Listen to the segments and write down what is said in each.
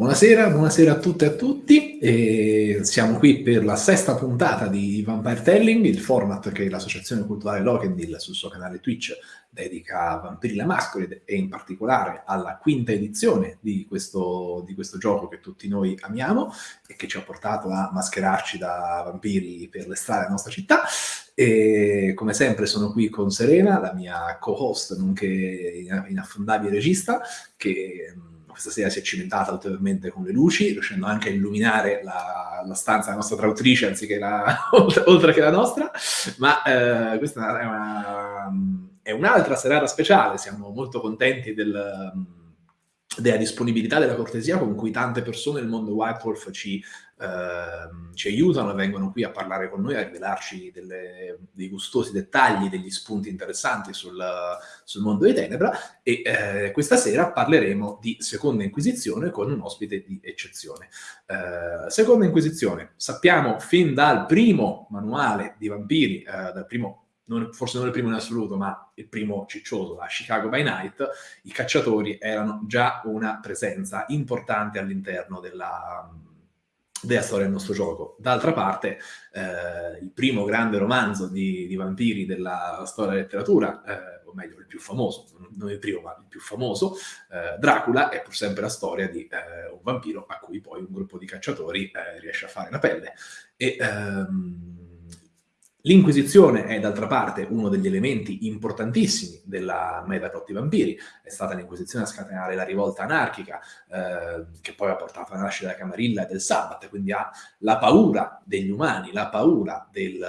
Buonasera, buonasera a tutte e a tutti. E siamo qui per la sesta puntata di Vampire Telling, il format che l'Associazione Culturale Lokendil sul suo canale Twitch dedica a Vampiri la Masquerade e in particolare alla quinta edizione di questo, di questo gioco che tutti noi amiamo e che ci ha portato a mascherarci da vampiri per le strade della nostra città. E come sempre sono qui con Serena, la mia co-host, nonché inaffondabile regista, che questa sera si è cimentata ulteriormente con le luci, riuscendo anche a illuminare la, la stanza della nostra traduttrice anziché la, oltre che la nostra, ma eh, questa è, una, è un'altra serata speciale, siamo molto contenti del della disponibilità, della cortesia con cui tante persone nel mondo White Wolf ci, eh, ci aiutano vengono qui a parlare con noi, a rivelarci delle, dei gustosi dettagli, degli spunti interessanti sul, sul mondo di Tenebra e eh, questa sera parleremo di Seconda Inquisizione con un ospite di eccezione. Eh, Seconda Inquisizione, sappiamo fin dal primo manuale di vampiri, eh, dal primo non, forse non il primo in assoluto, ma il primo ciccioso, la Chicago by Night, i cacciatori erano già una presenza importante all'interno della, della storia del nostro gioco. D'altra parte, eh, il primo grande romanzo di, di, vampiri della storia della letteratura, eh, o meglio, il più famoso, non il primo, ma il più famoso, eh, Dracula, è pur sempre la storia di eh, un vampiro a cui poi un gruppo di cacciatori eh, riesce a fare la pelle. E, ehm, L'Inquisizione è d'altra parte uno degli elementi importantissimi della metaplot di vampiri, è stata l'Inquisizione a scatenare la rivolta anarchica eh, che poi ha portato alla nascita della Camarilla e del Sabbat, quindi ha la paura degli umani, la paura del,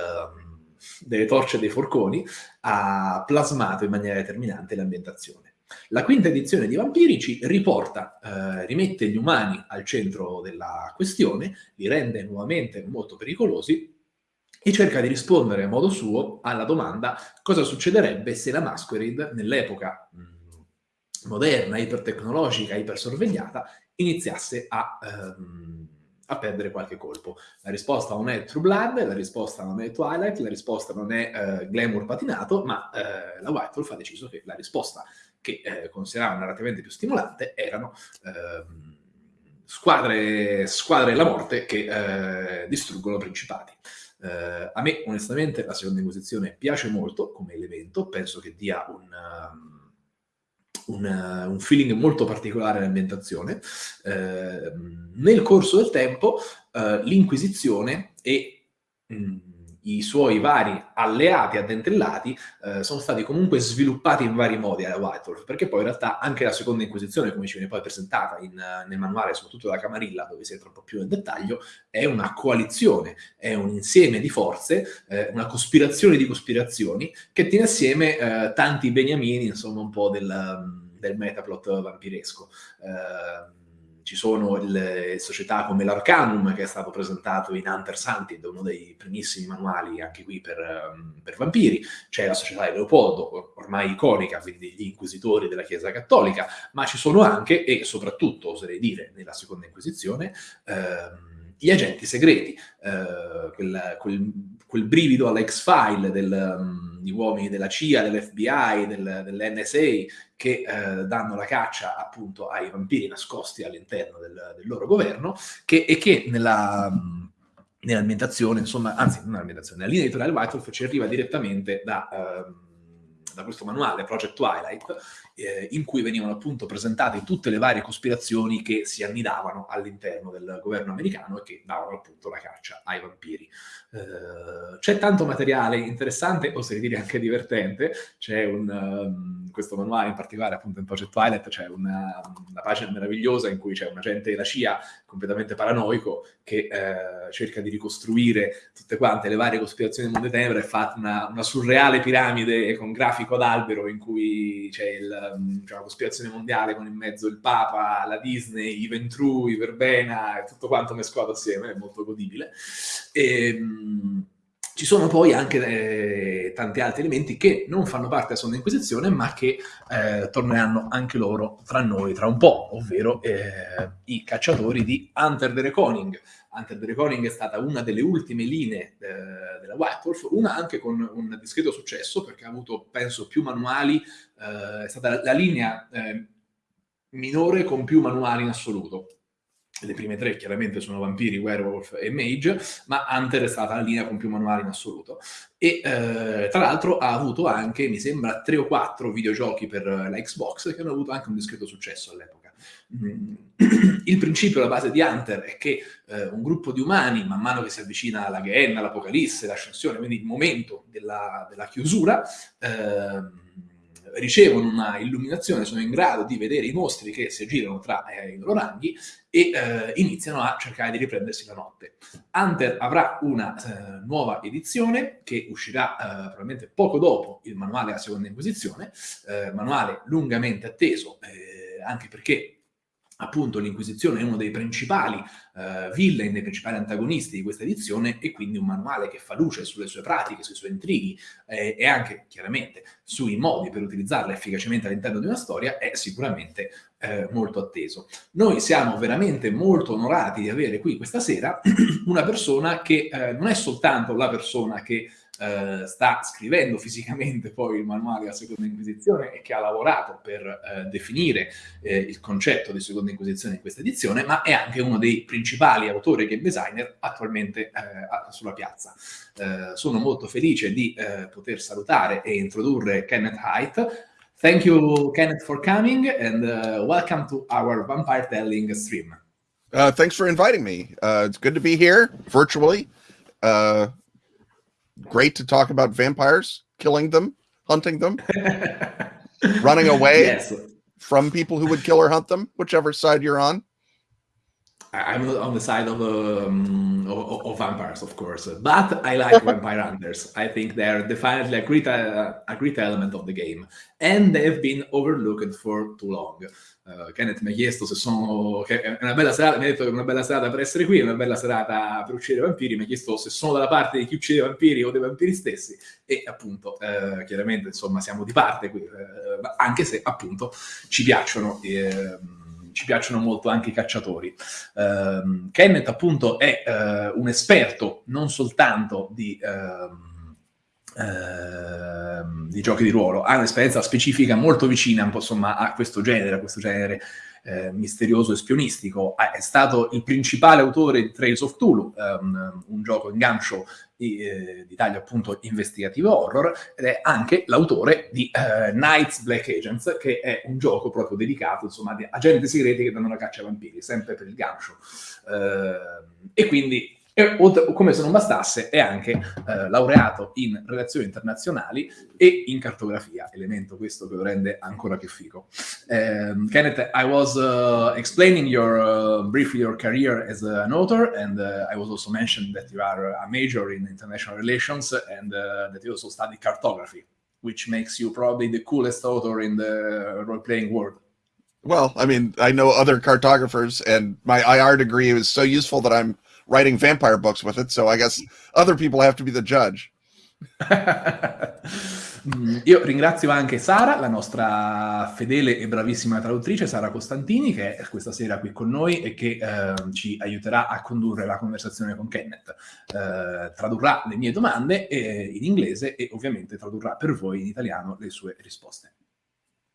delle torce e dei forconi, ha plasmato in maniera determinante l'ambientazione. La quinta edizione di Vampiri ci riporta, eh, rimette gli umani al centro della questione, li rende nuovamente molto pericolosi e cerca di rispondere a modo suo alla domanda cosa succederebbe se la Masquerade nell'epoca moderna, ipertecnologica, ipersorvegliata, iniziasse a, ehm, a, perdere qualche colpo. La risposta non è True Blood, la risposta non è Twilight, la risposta non è eh, Glamour patinato, ma eh, la Wolf ha deciso che la risposta che eh, considerava narrativamente più stimolante erano ehm, squadre, squadre della morte che eh, distruggono principati. Uh, a me onestamente la seconda inquisizione piace molto come elemento, penso che dia un, um, un, uh, un feeling molto particolare all'ambientazione. Uh, nel corso del tempo l'inquisizione e... Mh, i suoi vari alleati addentellati eh, sono stati comunque sviluppati in vari modi alla White Wolf, perché poi in realtà anche la seconda inquisizione, come ci viene poi presentata in, nel manuale, soprattutto da Camarilla, dove si entra un po' più nel dettaglio, è una coalizione, è un insieme di forze, eh, una cospirazione di cospirazioni, che tiene assieme eh, tanti beniamini, insomma, un po' del, del metaplot vampiresco. Eh, ci sono le società come l'Arcanum, che è stato presentato in Hunter's Hunted, uno dei primissimi manuali anche qui per, um, per vampiri, c'è la società di Leopoldo, ormai iconica, quindi gli inquisitori della Chiesa Cattolica, ma ci sono anche, e soprattutto oserei dire nella seconda inquisizione, ehm, gli agenti segreti, eh, quel, quel, quel, brivido all'X-File degli um, uomini della CIA, dell'FBI, del, dell'NSA, che eh, danno la caccia appunto ai vampiri nascosti all'interno del, del, loro governo, che, e che nella... Um, nell'ambientazione, insomma, anzi, non nell'ambientazione, nella linea editoriale White Wolf ci arriva direttamente da, uh, da questo manuale, Project Twilight, eh, in cui venivano appunto presentate tutte le varie cospirazioni che si annidavano all'interno del governo americano e che davano appunto la caccia ai vampiri. Eh, c'è tanto materiale interessante, oserei dire anche divertente, c'è un, um, questo manuale in particolare appunto in Project Twilight, c'è una, una, pagina meravigliosa in cui c'è un agente della CIA completamente paranoico che eh, cerca di ricostruire tutte quante le varie cospirazioni del mondo di Tenebra e fa una, una surreale piramide con grafico ad albero in cui c'è il cioè, la cospirazione mondiale con in mezzo il Papa, la Disney, i Ventru, i Verbena, tutto quanto mescolato assieme, è molto godibile. E, ehm, ci sono poi anche eh, tanti altri elementi che non fanno parte della Sonda Inquisizione, ma che eh, torneranno anche loro tra noi tra un po', ovvero eh, i cacciatori di Hunter the Reconing. Hunter the Reconing è stata una delle ultime linee eh, della White Wolf, una anche con un discreto successo, perché ha avuto, penso, più manuali, eh, è stata la, la linea eh, minore con più manuali in assoluto le prime tre chiaramente sono vampiri, werewolf e mage, ma Hunter è stata la linea con più manuali in assoluto. E eh, tra l'altro ha avuto anche, mi sembra, tre o quattro videogiochi per la Xbox che hanno avuto anche un discreto successo all'epoca. Mm. Il principio, la base di Hunter è che eh, un gruppo di umani, man mano che si avvicina alla Gehenna, l'Apocalisse, l'ascensione, quindi il momento della, della chiusura, eh, ricevono una illuminazione, sono in grado di vedere i mostri che si aggirano tra eh, i loro ranghi e eh, iniziano a cercare di riprendersi la notte. Hunter avrà una eh, nuova edizione che uscirà eh, probabilmente poco dopo il manuale della seconda inquisizione, eh, manuale lungamente atteso, eh, anche perché appunto l'Inquisizione è uno dei principali uh, villain, dei principali antagonisti di questa edizione e quindi un manuale che fa luce sulle sue pratiche, sui suoi intrighi eh, e anche chiaramente sui modi per utilizzarla efficacemente all'interno di una storia è sicuramente eh, molto atteso. Noi siamo veramente molto onorati di avere qui questa sera una persona che eh, non è soltanto la persona che eh, sta scrivendo fisicamente poi il manuale della Seconda Inquisizione e che ha lavorato per eh, definire eh, il concetto di Seconda Inquisizione in questa edizione, ma è anche uno dei principali autori e game designer attualmente eh, sulla piazza. Eh, sono molto felice di poter salutare e introdurre Kenneth Haidt. Thank you, Kenneth, for coming and uh, welcome to our Vampire Telling stream. Uh, thanks for inviting me. Uh, it's good to be here virtually. Uh, great to talk about vampires, killing them, hunting them, running away yes. from people who would kill or hunt them, whichever side you're on. I'm on the side of, um, of, of, vampires, of course, but I like vampire hunters. I think they're definitely a great, uh, a great element of the game, and they've been overlooked for too long. Uh, Kenneth mi ha chiesto se sono è una bella serata, mi ha detto che è una bella serata per essere qui, è una bella serata per uccidere vampiri, mi ha chiesto se sono dalla parte di chi uccide vampiri o dei vampiri stessi e appunto uh, chiaramente insomma siamo di parte qui, uh, anche se appunto ci piacciono ehm, ci piacciono molto anche i cacciatori. Uh, Kenneth appunto è uh, un esperto non soltanto di, uh, di, giochi di ruolo, ha un'esperienza specifica molto vicina insomma, a questo genere, a questo genere eh, misterioso e spionistico. È stato il principale autore di Trails of Cthulhu, um, un gioco in gancio eh, di taglio appunto investigativo horror, ed è anche l'autore di uh, Knights Black Agents, che è un gioco proprio dedicato insomma a agenti segreti che danno la caccia ai vampiri, sempre per il gancio. Uh, e quindi e come se non bastasse, è anche eh, laureato in relazioni internazionali e in cartografia, elemento questo che lo rende ancora più figo. Um, Kenneth, I was uh, explaining your uh, briefly your career as an author, and uh, I was also mentioned that you are a major in international relations and that you also study cartography, which makes you probably the coolest author in the role-playing world. Well, I mean, I know other cartographers, and my IR degree is so useful that I'm writing vampire books with it, so I guess other people have to be the judge. Io ringrazio anche Sara, la nostra fedele e bravissima traduttrice, Sara Costantini, che è questa sera qui con noi e che eh, ci aiuterà a condurre la conversazione con Kenneth. Eh, tradurrà le mie domande eh, in inglese e ovviamente tradurrà per voi in italiano le sue risposte.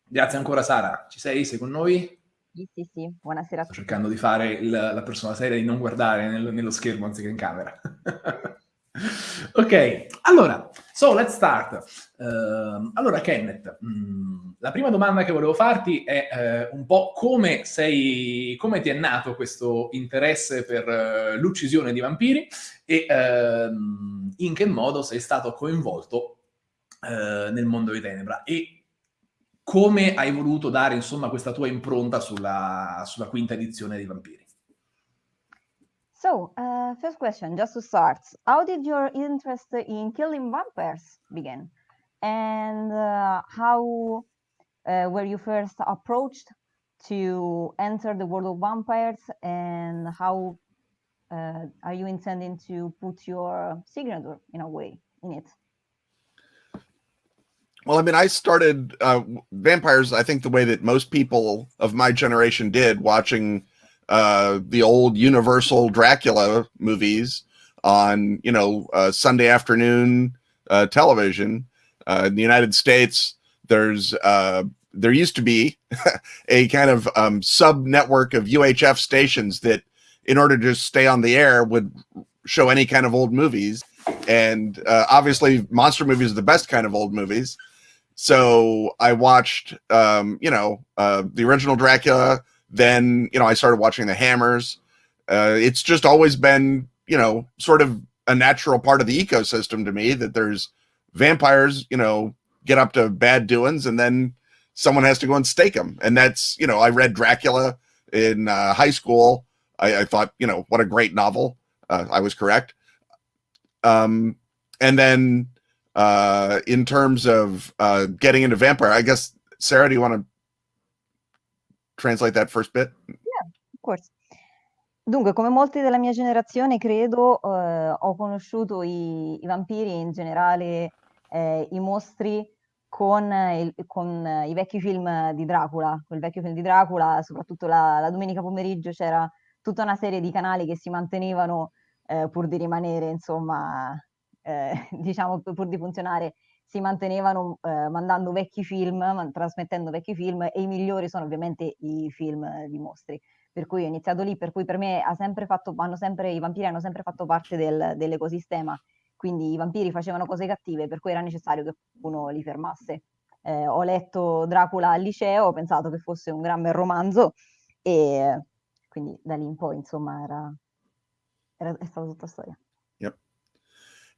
Grazie ancora Sara, ci sei? Sei con noi? Sì, sì, sì, buonasera. Sto cercando di fare il, la persona seria di non guardare nel, nello schermo anziché in camera. ok, allora, so let's start. Uh, allora, Kenneth, mh, mm, la prima domanda che volevo farti è uh, un po' come sei, come ti è nato questo interesse per uh, l'uccisione di vampiri e ehm, in che modo sei stato coinvolto eh, nel mondo di Tenebra. E come hai voluto dare insomma questa tua impronta sulla, sulla quinta edizione di Vampiri? So, uh, first question, just to start, how did your interest in killing vampires begin? And uh, how uh, were you first approached to enter the world of vampires and how uh, are you intending to put your signature in a way in it? Well, I mean, I started uh, vampires. I think the way that most people of my generation did, watching uh, the old Universal Dracula movies on, you know, uh, Sunday afternoon uh, television. Uh, in the United States, there's uh, there used to be a kind of um, sub network of UHF stations that in order to stay on the air, would show any kind of old movies. And obviously, monster movies are the best kind of old movies. So I watched, um, you know, uh, the original Dracula. Then, you know, I started watching The Hammers. Uh, it's just always been, you know, sort of a natural part of the ecosystem to me that there's vampires, you know, get up to bad doings and then someone has to go and stake them. And that's, you know, I read Dracula in uh, high school. I, I, thought, you know, what a great novel. Uh, I was correct. Um, and then uh, in terms of uh, getting into vampire, I guess, Sarah, do you want to translate that first bit? Yeah, of course. Dunque, come molti della mia generazione, credo, eh, ho conosciuto i, i, vampiri e in generale eh, i mostri con, il, con, i vecchi film di Dracula. Quel vecchio film di Dracula, soprattutto la, la domenica pomeriggio, c'era tutta una serie di canali che si mantenevano eh, pur di rimanere, insomma, eh, diciamo, pur di funzionare, si mantenevano eh, mandando vecchi film, trasmettendo vecchi film e i migliori sono ovviamente i film di mostri per cui ho iniziato lì, per cui per me sempre fatto, sempre, i vampiri hanno sempre fatto parte del, dell'ecosistema, quindi i vampiri facevano cose cattive, per cui era necessario che qualcuno li fermasse. Eh, ho letto Dracula al liceo, ho pensato che fosse un gran bel romanzo e quindi da lì in poi insomma era, era è stata tutta storia.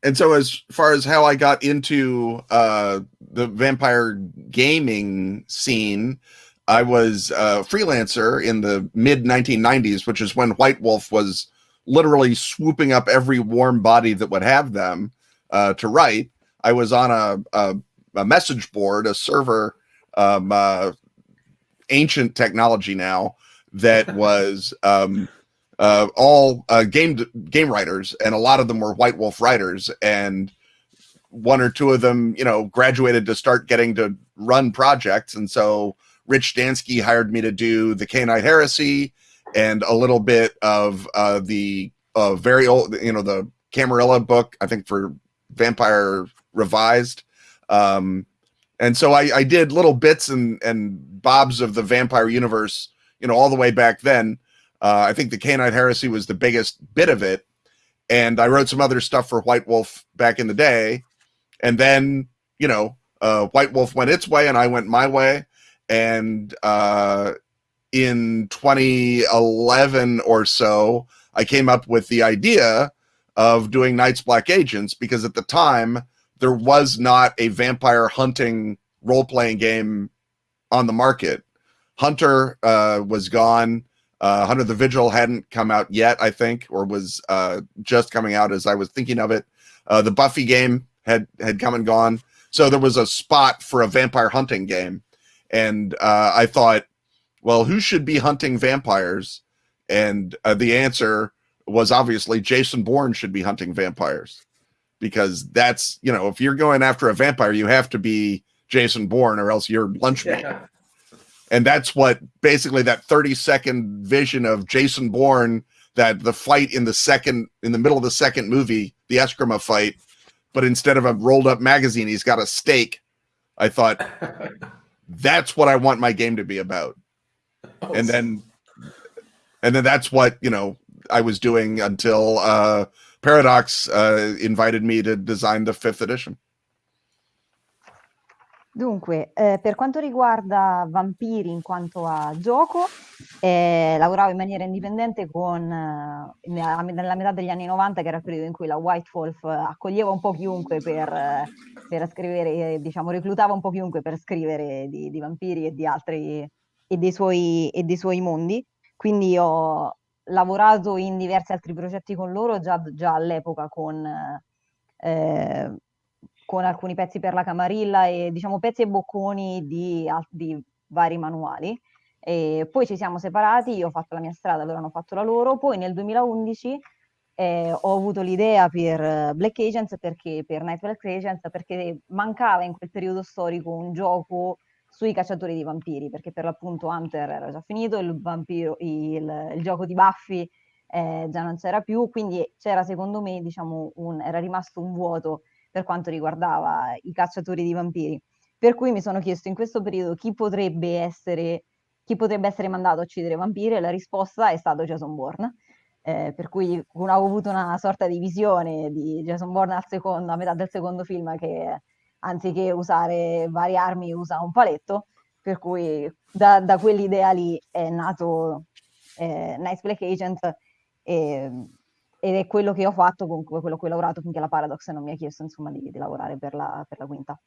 And so as far as how I got into uh, the vampire gaming scene, I was a freelancer in the mid 1990s, which is when White Wolf was literally swooping up every warm body that would have them uh, to write. I was on a, a, a message board, a server, um, uh, ancient technology now that was um, uh, all uh, game game writers, and a lot of them were White Wolf writers, and one or two of them, you know, graduated to start getting to run projects, and so Rich Dansky hired me to do the Canine Heresy and a little bit of uh, the uh, very old, you know, the Camarilla book, I think for Vampire Revised. Um, and so I, I did little bits and, and bobs of the vampire universe, you know, all the way back then. Uh, I think the Canine Heresy was the biggest bit of it. And I wrote some other stuff for White Wolf back in the day. And then, you know, uh, White Wolf went its way and I went my way and uh, in 2011 or so, I came up with the idea of doing Knights Black Agents because at the time there was not a vampire hunting role playing game on the market. Hunter uh, was gone. Uh, Hunter the Vigil hadn't come out yet, I think, or was uh, just coming out as I was thinking of it. Uh, the Buffy game had had come and gone, so there was a spot for a vampire hunting game and uh, I thought, well, who should be hunting vampires? And uh, the answer was obviously Jason Bourne should be hunting vampires because that's you know if you're going after a vampire, you have to be Jason Bourne or else you're lunch meat. Yeah. And that's what basically that 30 second vision of Jason Bourne that the fight in the second in the middle of the second movie, the Eskrima fight, but instead of a rolled up magazine, he's got a stake. I thought that's what I want my game to be about. Oh, and then and then that's what, you know, I was doing until uh Paradox uh invited me to design the fifth edition. Dunque, eh, per quanto riguarda Vampiri in quanto a gioco, eh, lavoravo in maniera indipendente con, eh, nella metà degli anni 90, che era il periodo in cui la White Wolf accoglieva un po' chiunque per, per scrivere, diciamo, reclutava un po' chiunque per scrivere di, di vampiri e di altri e dei, suoi, e dei suoi mondi. Quindi ho lavorato in diversi altri progetti con loro già, già all'epoca con... Eh, con alcuni pezzi per la camarilla e diciamo pezzi e bocconi di, di vari manuali. E poi ci siamo separati, io ho fatto la mia strada, loro hanno fatto la loro, poi nel 2011 eh, ho avuto l'idea per Black Agents, perché, per Night Black Agents, perché mancava in quel periodo storico un gioco sui cacciatori di vampiri, perché per l'appunto Hunter era già finito, il, vampiro, il, il gioco di Buffy eh, già non c'era più, quindi c'era secondo me, diciamo, un, era rimasto un vuoto per quanto riguardava i cacciatori di vampiri. Per cui mi sono chiesto in questo periodo chi potrebbe essere, chi potrebbe essere mandato a uccidere vampiri e la risposta è stato Jason Bourne. eh, per cui ho avuto una sorta di visione di Jason Bourne secondo, a metà del secondo film che anziché usare varie armi usa un paletto, per cui da, da quell'idea lì è nato eh, Nice Black Agent e, ed è quello che ho fatto con quello che ho lavorato finché la Paradox non mi ha chiesto insomma di, di lavorare per la, per la quinta.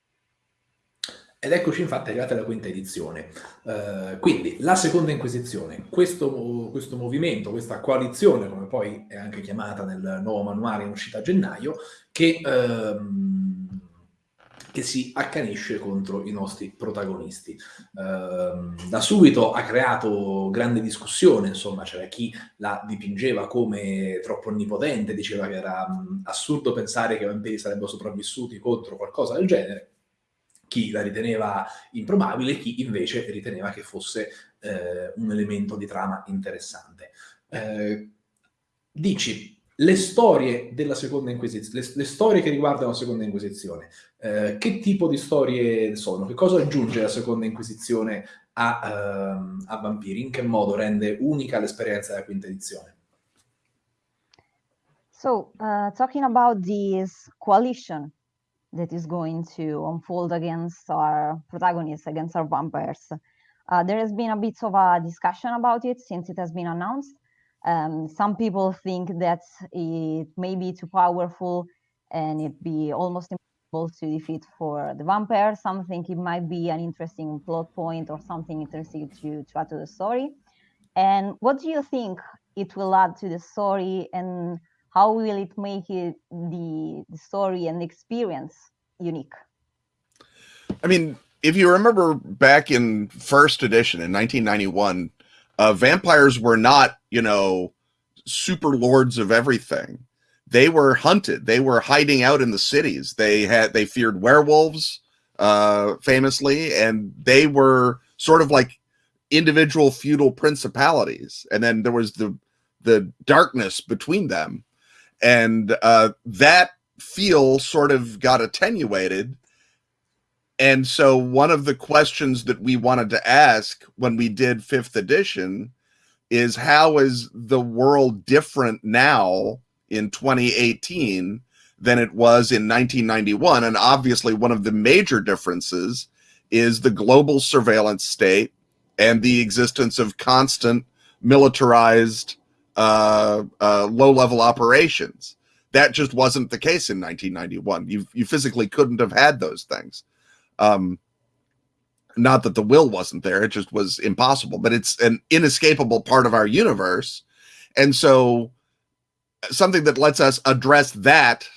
Ed eccoci infatti arrivati alla quinta edizione. Uh, quindi la seconda Inquisizione, questo, questo, movimento, questa coalizione, come poi è anche chiamata nel nuovo manuale in uscita a gennaio, che, uh, che si accanisce contro i nostri protagonisti. Uh, da subito ha creato grande discussione, insomma, c'era chi la dipingeva come troppo onnipotente, diceva che era um, assurdo pensare che i vampiri sarebbero sopravvissuti contro qualcosa del genere chi la riteneva improbabile, chi invece riteneva che fosse eh, un elemento di trama interessante. Eh, dici, le storie della seconda inquisizione, le, le, storie che riguardano la seconda inquisizione, eh, che tipo di storie sono? Che cosa aggiunge la seconda inquisizione a, uh, a Vampiri? In che modo rende unica l'esperienza della quinta edizione? So, uh, talking about this coalition that is going to unfold against our protagonists, against our vampires. Uh, there has been a bit of a discussion about it since it has been announced. Um, some people think that it may be too powerful and it be almost impossible to defeat for the vampire. Some think it might be an interesting plot point or something interesting to, to add to the story. And what do you think it will add to the story and how will it make it the, the story and experience unique? I mean, if you remember back in first edition in 1991, uh, vampires were not, you know, super lords of everything. They were hunted. They were hiding out in the cities. They had they feared werewolves, uh, famously, and they were sort of like individual feudal principalities. And then there was the the darkness between them and uh, that feel sort of got attenuated. And so, one of the questions that we wanted to ask when we did fifth edition is how is the world different now in 2018 than it was in 1991? And obviously, one of the major differences is the global surveillance state and the existence of constant militarized uh, uh, low level operations. That just wasn't the case in 1991. You you physically couldn't have had those things. Um, not that the will wasn't there; it just was impossible. But it's an inescapable part of our universe, and so something that lets us address that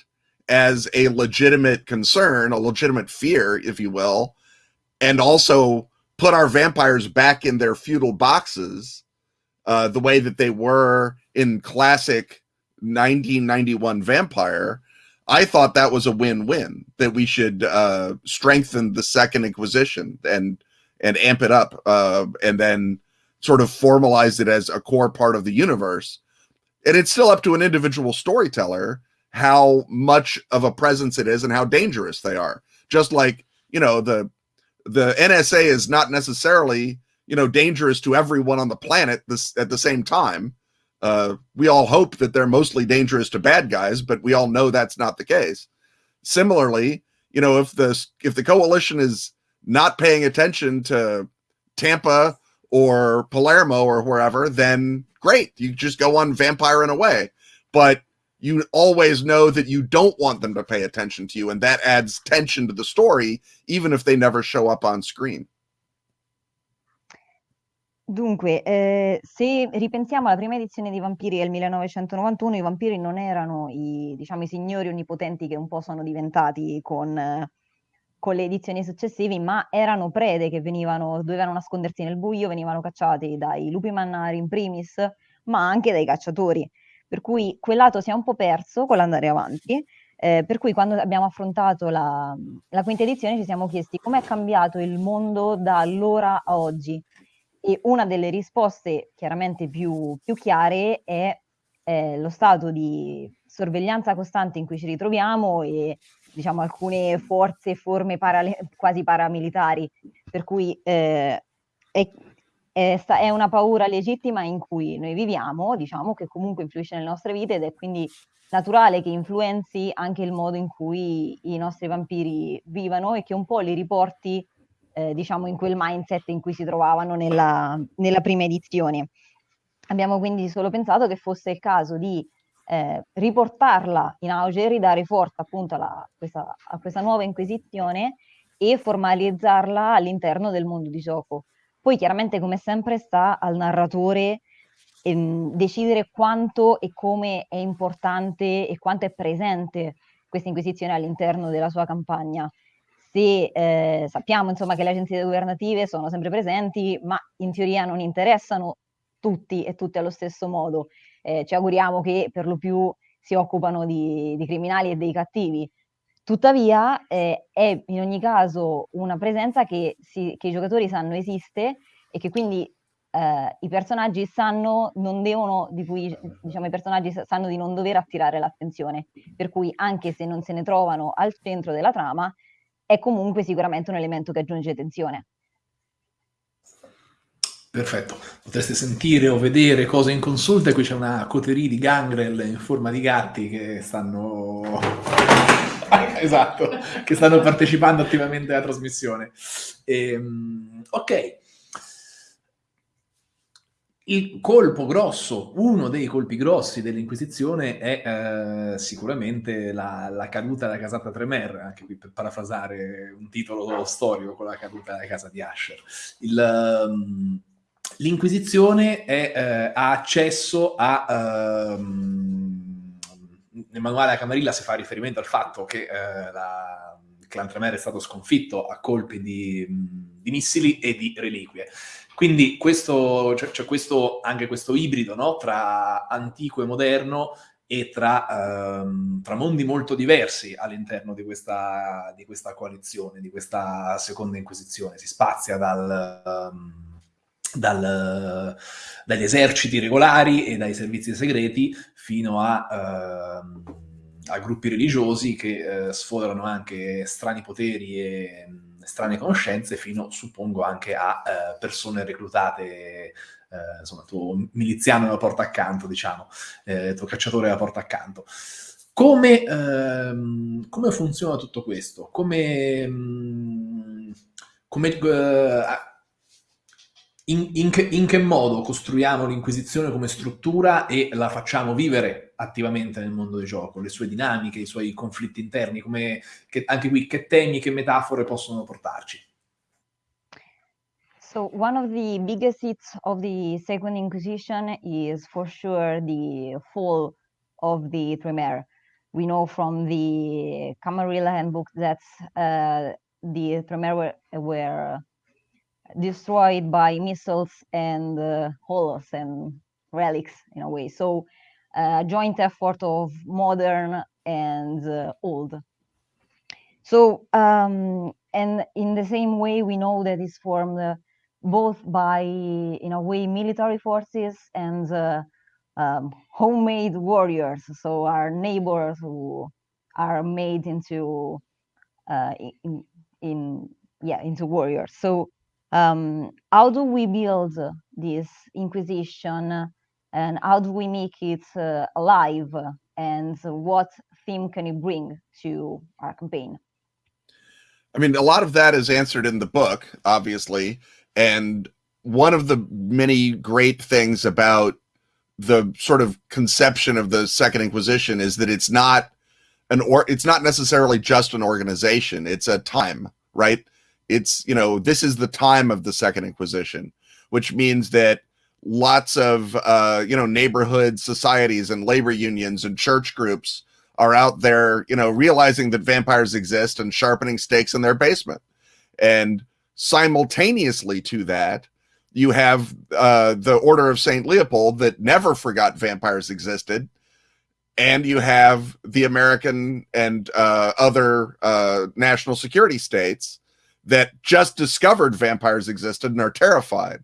as a legitimate concern, a legitimate fear, if you will, and also put our vampires back in their feudal boxes uh, the way that they were in classic 1991 Vampire, I thought that was a win-win. That we should uh, strengthen the Second Inquisition and and amp it up, uh, and then sort of formalize it as a core part of the universe. And it's still up to an individual storyteller how much of a presence it is and how dangerous they are. Just like you know the the NSA is not necessarily you know dangerous to everyone on the planet this at the same time uh, we all hope that they're mostly dangerous to bad guys but we all know that's not the case. Similarly you know if the if the coalition is not paying attention to tampa or palermo or wherever then great you just go on vampire in a way but you always know that you don't want them to pay attention to you and that adds tension to the story even if they never show up on screen Dunque, eh, se ripensiamo alla prima edizione di Vampiri del 1991, i vampiri non erano i, diciamo, i signori onnipotenti che un po' sono diventati con, con le edizioni successive, ma erano prede che venivano, dovevano nascondersi nel buio, venivano cacciati dai lupi mannari in primis, ma anche dai cacciatori. Per cui quel lato si è un po' perso con l'andare avanti. Eh, per cui quando abbiamo affrontato la, la quinta edizione ci siamo chiesti com'è cambiato il mondo da allora a oggi e una delle risposte chiaramente più, più chiare è eh, lo stato di sorveglianza costante in cui ci ritroviamo e diciamo alcune forze e forme parale- quasi paramilitari, per cui eh, è, è, è, una paura legittima in cui noi viviamo, diciamo che comunque influisce nelle nostre vite ed è quindi naturale che influenzi anche il modo in cui i nostri vampiri vivano e che un po' li riporti, eh, diciamo, in quel mindset in cui si trovavano nella, nella prima edizione. Abbiamo quindi solo pensato che fosse il caso di eh, riportarla in auge ridare forza appunto alla, questa, a questa nuova inquisizione e formalizzarla all'interno del mondo di gioco. Poi chiaramente come sempre sta al narratore ehm, decidere quanto e come è importante e quanto è presente questa inquisizione all'interno della sua campagna. Se eh, sappiamo insomma che le agenzie governative sono sempre presenti, ma in teoria non interessano tutti e tutte allo stesso modo. Eh, ci auguriamo che per lo più si occupano di, di criminali e dei cattivi. Tuttavia eh, è in ogni caso una presenza che, si, che, i giocatori sanno esiste e che quindi eh, i personaggi sanno, devono, di cui diciamo, i personaggi sanno di non dover attirare l'attenzione, per cui anche se non se ne trovano al centro della trama, è comunque sicuramente un elemento che aggiunge tensione. Perfetto, potreste sentire o vedere cose in consulta, qui c'è una coterie di gangrel in forma di gatti che stanno... esatto, che stanno partecipando attivamente alla trasmissione. Ehm, ok, il colpo grosso, uno dei colpi grossi dell'Inquisizione è eh, sicuramente la, la, caduta della casata Tremer, anche qui per parafrasare un titolo storico con la caduta della casa di Asher. Um, L'Inquisizione eh, ha accesso a... Um, nel manuale della Camarilla si fa riferimento al fatto che eh, la, il clan Tremer è stato sconfitto a colpi di, di missili e di reliquie. Quindi questo, c'è, c'è questo, anche questo ibrido no? tra antico e moderno e tra, um, tra mondi molto diversi all'interno di questa, di questa coalizione, di questa seconda inquisizione. Si spazia dal... Um, dal, dagli eserciti regolari e dai servizi segreti fino a, eh, a gruppi religiosi che eh, sfoderano anche strani poteri e strane conoscenze fino, suppongo, anche a eh, persone reclutate eh, insomma, tuo miliziano alla porta accanto, diciamo, eh, tuo cacciatore alla porta accanto. Come, ehm, come funziona tutto questo? Come, mh, come eh, in, in, che, in, che, modo costruiamo l'Inquisizione come struttura e la facciamo vivere attivamente nel mondo del gioco, le sue dinamiche, i suoi conflitti interni, come, che, anche qui che temi, che metafore possono portarci? So one of the biggest hits of the Second Inquisition is for sure the fall of the Tremere. We know from the Camarilla handbook that uh, the Tremere were, were destroyed by missiles and uh, holos and relics in a way. So a uh, joint effort of modern and uh, old. So, um, and in the same way, we know that it's formed uh, both by, in a way, military forces and um, homemade warriors. So our neighbors who are made into, uh, in, in, yeah, into warriors. So um, how do we build this inquisition and how do we make it uh, alive? And what theme can you bring to our campaign? I mean a lot of that is answered in the book obviously and one of the many great things about the sort of conception of the second inquisition is that it's not an or it's not necessarily just an organization it's a time right it's you know this is the time of the second inquisition which means that lots of uh, you know neighborhood societies and labor unions and church groups are out there you know realizing that vampires exist and sharpening stakes in their basement. And simultaneously to that you have uh, the order of saint leopold that never forgot vampires existed. And you have the american and uh, other uh, national security states that just discovered vampires existed and are terrified.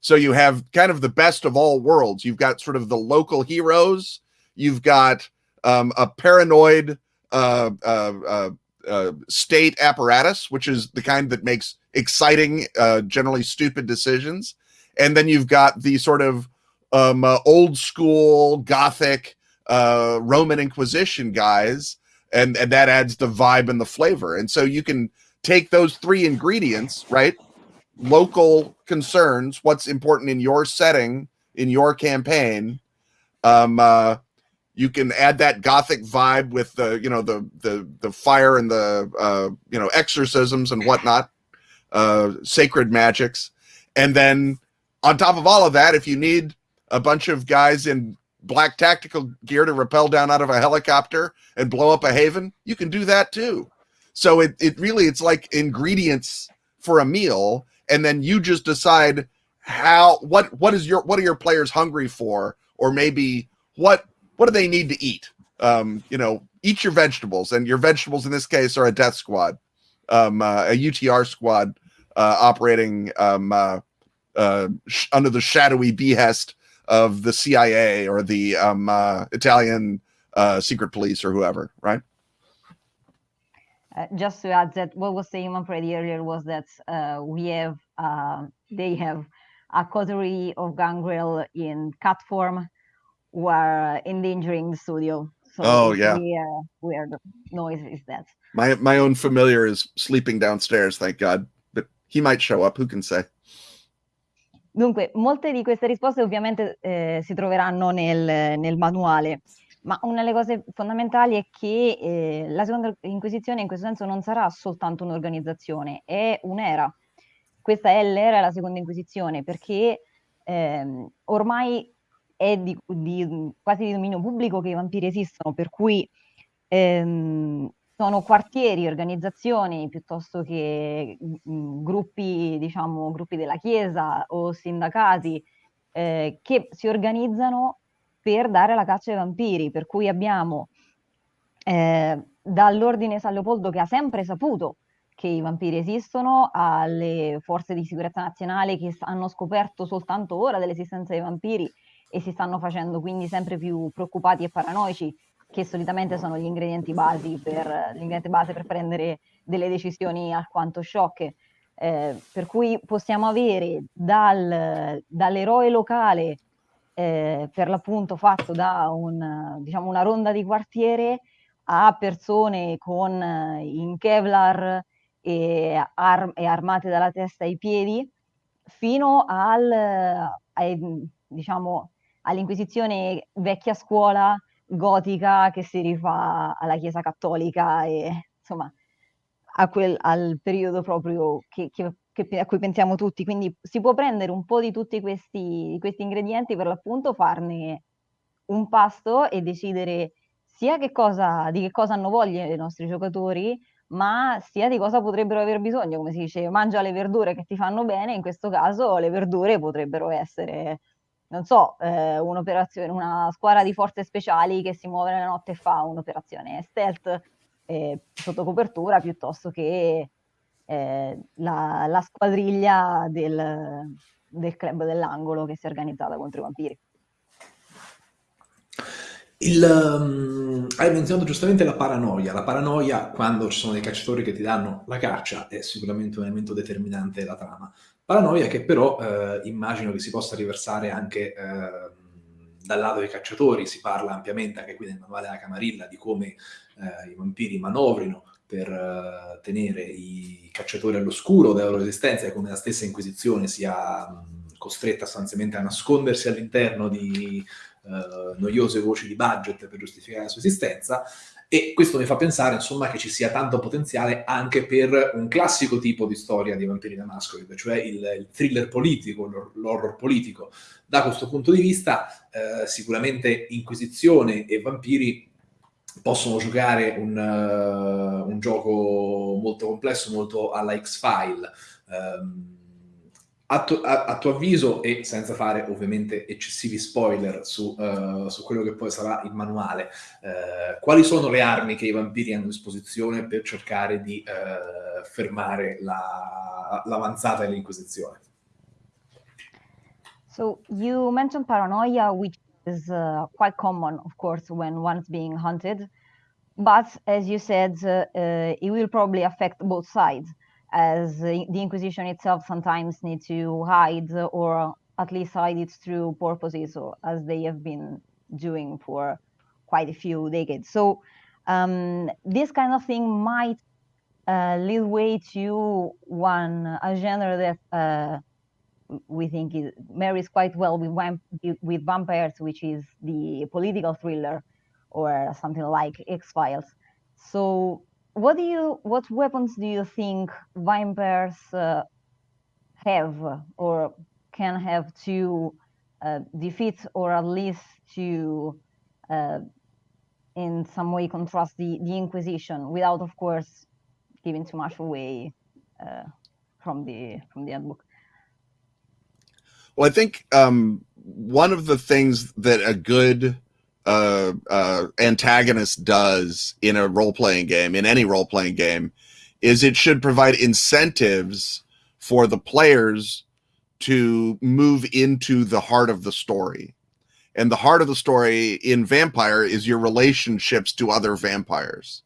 So you have kind of the best of all worlds. You've got sort of the local heroes. You've got um, a paranoid uh, uh, uh, uh state apparatus, which is the kind that makes exciting, uh, generally stupid decisions. and then you've got the sort of um, uh, old school Gothic Roman Inquisition guys, and and that adds the vibe and the flavor. And so you can take those three ingredients, right? Local concerns, what's important in your setting, in your campaign. Um, uh, you can add that gothic vibe with the you know the the the fire and the uh, you know exorcisms and whatnot, uh, sacred magics, and then on top of all of that, if you need a bunch of guys in black tactical gear to rappel down out of a helicopter and blow up a haven, you can do that too. So it, it really, it's like ingredients for a meal. And then you just decide how, what, what is your, what are your players hungry for? Or maybe what, what do they need to eat? Um, you know, eat your vegetables and your vegetables in this case are a death squad, um, uh, a UTR squad, uh, operating, um, uh, uh, under the shadowy behest of the CIA or the um, uh, Italian uh, secret police or whoever, right? Uh, just to add that what was saying Manfredi earlier was that uh, we have uh, they have a coterie of gangrel in cat form who are endangering the studio. So oh yeah, weird noise is that. My my own familiar is sleeping downstairs, thank God, but he might show up. Who can say? Dunque, molte di queste risposte ovviamente eh, si troveranno nel, nel, manuale, ma una delle cose fondamentali è che eh, la seconda inquisizione in questo senso non sarà soltanto un'organizzazione, è un'era. Questa è l'era della seconda inquisizione perché ehm, ormai è di, di, quasi di dominio pubblico che i vampiri esistono, per cui ehm, sono quartieri, organizzazioni piuttosto che mh, mm, gruppi, diciamo, gruppi della Chiesa o sindacati eh, che si organizzano per dare la caccia ai vampiri, per cui abbiamo eh, dall'ordine San Leopoldo che ha sempre saputo che i vampiri esistono, alle forze di sicurezza nazionale che hanno scoperto soltanto ora dell'esistenza dei vampiri e si stanno facendo quindi sempre più preoccupati e paranoici che solitamente sono gli ingredienti, basi per, l'ingrediente base per prendere delle decisioni alquanto sciocche. Eh, per cui possiamo avere dal, dall'eroe locale, eh, per l'appunto fatto da un, diciamo una ronda di quartiere, a persone con in Kevlar e, ar- e armate dalla testa ai piedi, fino al, ai, diciamo, all'Inquisizione vecchia scuola gotica che si rifà alla Chiesa Cattolica e insomma a quel, al periodo proprio che, che, che, a cui pensiamo tutti. Quindi si può prendere un po' di tutti questi, questi ingredienti per l'appunto, farne un pasto e decidere sia che cosa, di che cosa hanno voglia i nostri giocatori, ma sia di cosa potrebbero aver bisogno, come si dice, mangia le verdure che ti fanno bene, in questo caso le verdure potrebbero essere non so, eh, un'operazione, una squadra di forze speciali che si muove nella notte e fa un'operazione stealth eh, sotto copertura piuttosto che eh, la, la, squadriglia del, del, club dell'angolo che si è organizzata contro i vampiri. Il, um, hai menzionato giustamente la paranoia. La paranoia, quando ci sono dei cacciatori che ti danno la caccia, è sicuramente un elemento determinante della trama. Paranoia che però eh, immagino che si possa riversare anche eh, dal lato dei cacciatori, si parla ampiamente anche qui nel manuale della Camarilla di come eh, i vampiri manovrino per eh, tenere i cacciatori all'oscuro della loro esistenza e come la stessa Inquisizione sia costretta sostanzialmente a nascondersi all'interno di eh, noiose voci di budget per giustificare la sua esistenza. E questo mi fa pensare, insomma, che ci sia tanto potenziale anche per un classico tipo di storia di Vampiri da Masquerade, cioè il, il thriller politico, l'horror politico. Da questo punto di vista, eh, sicuramente Inquisizione e Vampiri possono giocare un, uh, un, gioco molto complesso, molto alla X-File. Um, a, tu, a, a, tuo avviso, e senza fare ovviamente eccessivi spoiler su, uh, su quello che poi sarà il manuale, uh, quali sono le armi che i vampiri hanno a disposizione per cercare di fermare la, l'avanzata dell'Inquisizione? So you mentioned paranoia, which is uh, quite common, of course, when one's being hunted. But as you said, uh, uh, it will probably affect both sides. as the Inquisition itself sometimes needs to hide or at least hide its true purposes, or as they have been doing for quite a few decades. So um, this kind of thing might uh, lead way to one a genre that uh, we think it marries quite well with with vampires, which is the political thriller or something like X Files. So, what do you what weapons do you think vampires uh, have or can have to uh, defeat or at least to uh, in some way contrast the, the Inquisition without, of course, giving too much away uh, from the from the handbook. Well, I think um, one of the things that a good uh, uh, antagonist does in a role playing game, in any role playing game, is it should provide incentives for the players to move into the heart of the story. And the heart of the story in Vampire is your relationships to other vampires.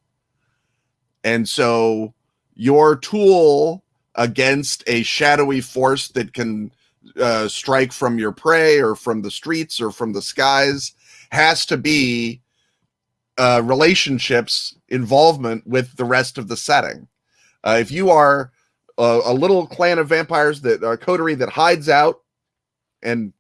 And so your tool against a shadowy force that can uh, strike from your prey or from the streets or from the skies has to be uh, relationships involvement with the rest of the setting. Uh, if you are a, a, little clan of vampires that a coterie that hides out and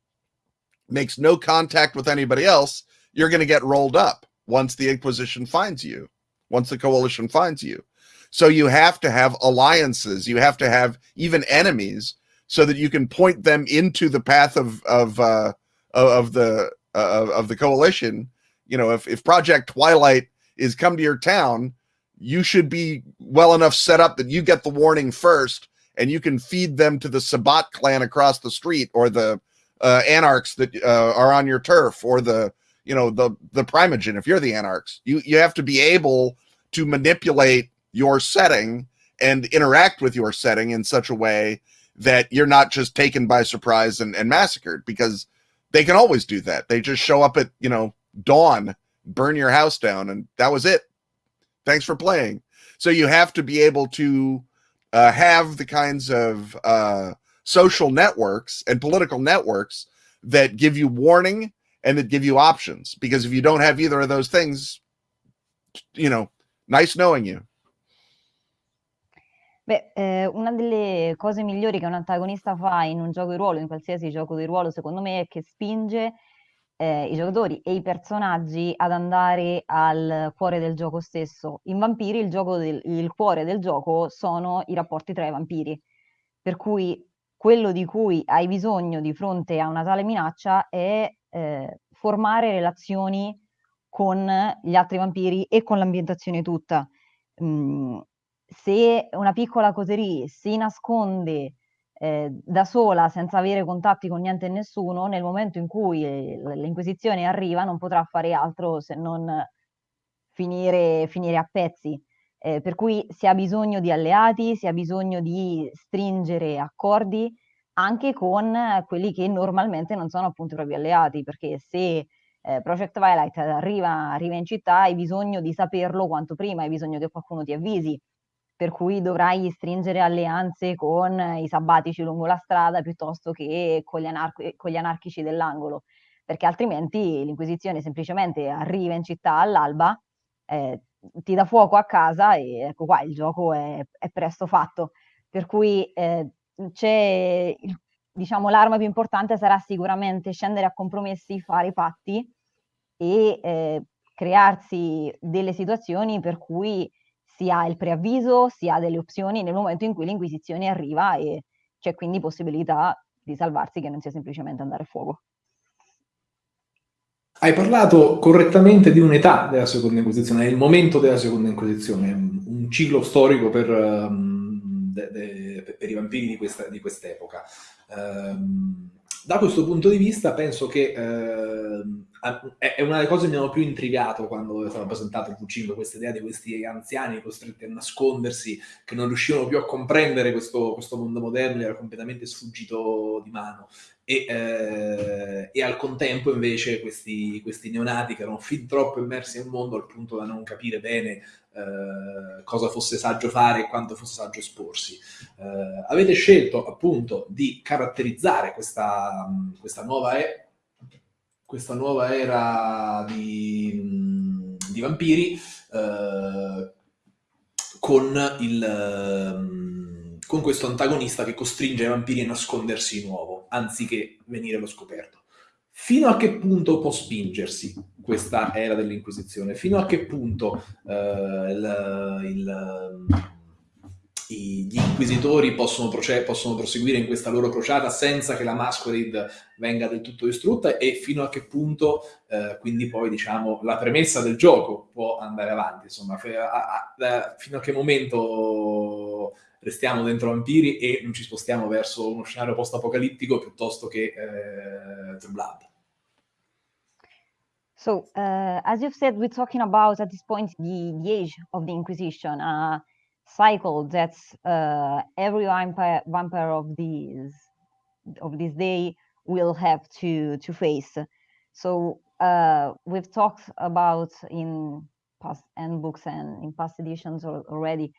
makes no contact with anybody else, you're going to get rolled up once the Inquisition finds you, once the Coalition finds you. So you have to have alliances. You have to have even enemies so that you can point them into the path of of uh, of the uh, of the coalition. You know, if if Project Twilight is come to your town, you should be well enough set up that you get the warning first, and you can feed them to the Sabbat clan across the street or the uh, anarchs that uh, are on your turf or the you know the the primogen if you're the anarchs you you have to be able to manipulate your setting and interact with your setting in such a way that you're not just taken by surprise and, and massacred because they can always do that. They just show up at, you know, dawn, burn your house down, and that was it. Thanks for playing. So you have to be able to uh, have the kinds of uh, social networks and political networks that give you warning and that give you options. Because if you don't have either of those things, you know, nice knowing you. Beh, eh, una delle cose migliori che un antagonista fa in un gioco di ruolo, in qualsiasi gioco di ruolo, secondo me, è che spinge eh, i giocatori e i personaggi ad andare al cuore del gioco stesso. In Vampiri il, del, il cuore del gioco sono i rapporti tra i vampiri, per cui quello di cui hai bisogno di fronte a una tale minaccia è eh, formare relazioni con gli altri vampiri e con l'ambientazione tutta. Mm, se una piccola coterie si nasconde eh, da sola senza avere contatti con niente e nessuno, nel momento in cui eh, l'Inquisizione arriva non potrà fare altro se non finire, finire a pezzi. Eh, per cui si ha bisogno di alleati, si ha bisogno di stringere accordi anche con quelli che normalmente non sono appunto i propri alleati, perché se eh, Project Twilight arriva, arriva in città hai bisogno di saperlo quanto prima, hai bisogno che qualcuno ti avvisi, per cui dovrai stringere alleanze con i sabbatici lungo la strada piuttosto che con gli, anar- con gli anarchici dell'angolo, perché altrimenti l'Inquisizione semplicemente arriva in città all'alba, eh, ti dà fuoco a casa e ecco qua, il gioco è, è presto fatto. Per cui eh, c'è, il, diciamo, l'arma più importante sarà sicuramente scendere a compromessi, fare i patti e eh, crearsi delle situazioni per cui si ha il preavviso, si ha delle opzioni nel momento in cui l'Inquisizione arriva e c'è quindi possibilità di salvarsi che non sia semplicemente andare a fuoco. Hai parlato correttamente di un'età della seconda Inquisizione, è il momento della seconda Inquisizione, un ciclo storico per, um, de, de, per i vampiri di, questa, di quest'epoca. Um, da questo punto di vista penso che uh, è una delle cose che mi hanno più intrigato quando è stato presentato il V5, questa idea di questi anziani costretti a nascondersi, che non riuscivano più a comprendere questo, questo mondo moderno, era completamente sfuggito di mano. E, eh, e, al contempo invece questi, questi, neonati che erano fin troppo immersi nel mondo al punto da non capire bene eh, cosa fosse saggio fare e quanto fosse saggio esporsi. Eh, avete scelto appunto di caratterizzare questa, questa nuova e questa nuova era di, di vampiri eh, con, il, con questo antagonista che costringe i vampiri a nascondersi di nuovo, anziché venire allo scoperto. Fino a che punto può spingersi questa era dell'Inquisizione? Fino a che punto eh, il, il gli inquisitori possono, possono, proseguire in questa loro crociata senza che la Masquerade venga del tutto distrutta? E fino a che punto eh, quindi poi diciamo la premessa del gioco può andare avanti? Insomma f- a- a- fino a che momento restiamo dentro vampiri e non ci spostiamo verso uno scenario post-apocalittico piuttosto che eh, Blood So, uh, as you've said, we're talking about at this point the, the age of the Inquisition. Uh, cycle that uh, every vampire, vampire of these of this day will have to to face. So uh, we've talked about in past end books and in past editions already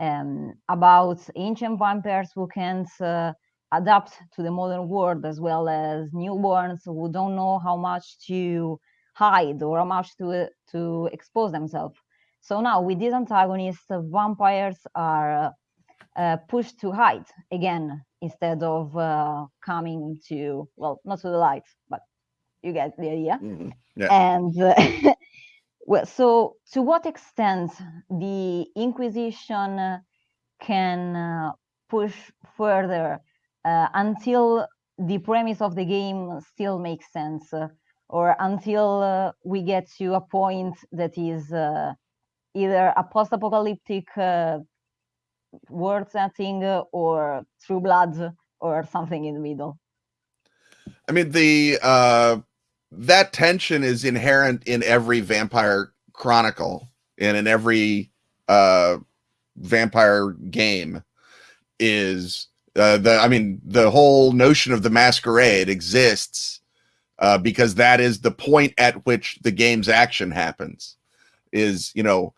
um, about ancient vampires who can't uh, adapt to the modern world, as well as newborns who don't know how much to hide or how much to to expose themselves. So now with these antagonists, uh, vampires are uh, pushed to hide again instead of uh, coming to, well, not to the light, but you get the idea. Mm-hmm. Yeah. And uh, well, so to what extent the Inquisition can uh, push further uh, until the premise of the game still makes sense, or until we get to a point that is either a post-apocalyptic uh, world setting or True Blood or something in the middle. I mean, the uh, that tension is inherent in every vampire chronicle and in every uh, vampire game. Is uh, the I mean the whole notion of the masquerade exists uh, because that is the point at which the game's action happens. Is you know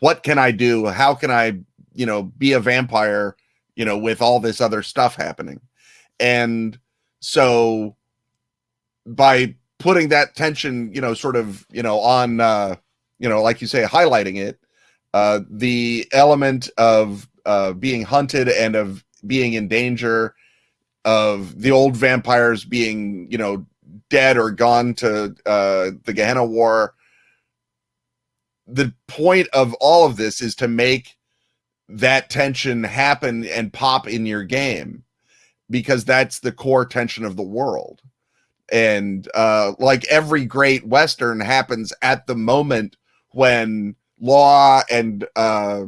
what can I do? How can I, you know, be a vampire, you know, with all this other stuff happening? And so by putting that tension, you know, sort of, you know, on, uh, you know, like you say, highlighting it, uh, the element of uh, being hunted and of being in danger, of the old vampires being, you know, dead or gone to uh, the Gehenna War, the point of all of this is to make that tension happen and pop in your game because that's the core tension of the world. And uh like every great western happens at the moment when law and uh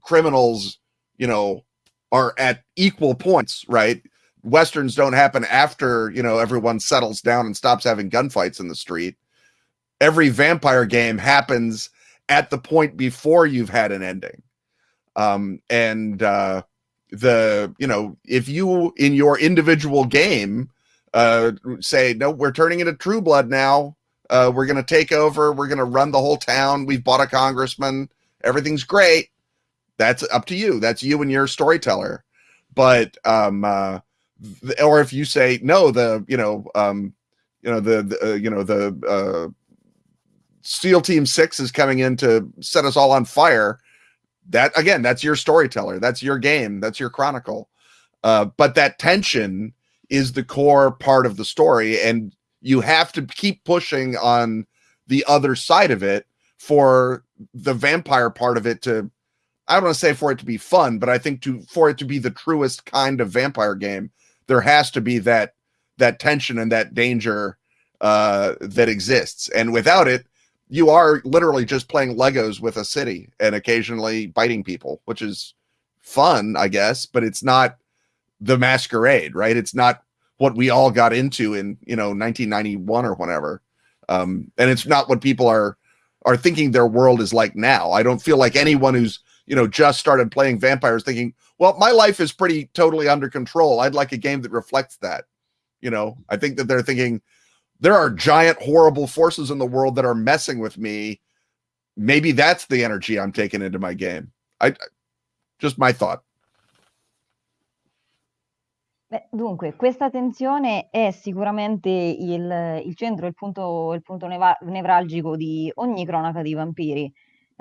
criminals you know are at equal points right westerns don't happen after you know everyone settles down and stops having gunfights in the street every vampire game happens at the point before you've had an ending. Um, and uh, the you know if you in your individual game uh, say no, we're turning into True Blood now. Uh, we're going to take over. We're going to run the whole town. We've bought a congressman. Everything's great. That's up to you. That's you and your storyteller. But um, uh, or if you say no, the you know um, you know the, the uh, you know the uh, Team Six is coming in to set us all on fire. That again, that's your storyteller, that's your game, that's your chronicle. Uh, but that tension is the core part of the story, and you have to keep pushing on the other side of it for the vampire part of it to I don't want to say for it to be fun, but I think to for it to be the truest kind of vampire game, there has to be that that tension and that danger uh, that exists. And without it, you are literally just playing Legos with a city and occasionally biting people, which is fun, I guess, but it's not the masquerade, right? It's not what we all got into in, you know, 1991 or whatever. um, and it's not what people are are thinking their world is like now. I don't feel like anyone who's you know just started playing vampires thinking, well, my life is pretty totally under control. I'd like a game that reflects that. You know, I think that they're thinking there are giant horrible forces in the world that are messing with me. Maybe that's the energy I'm taking into my game. I just my thought. Beh, dunque, questa tensione è sicuramente il, il centro, il punto, il punto nevralgico di ogni cronaca di vampiri.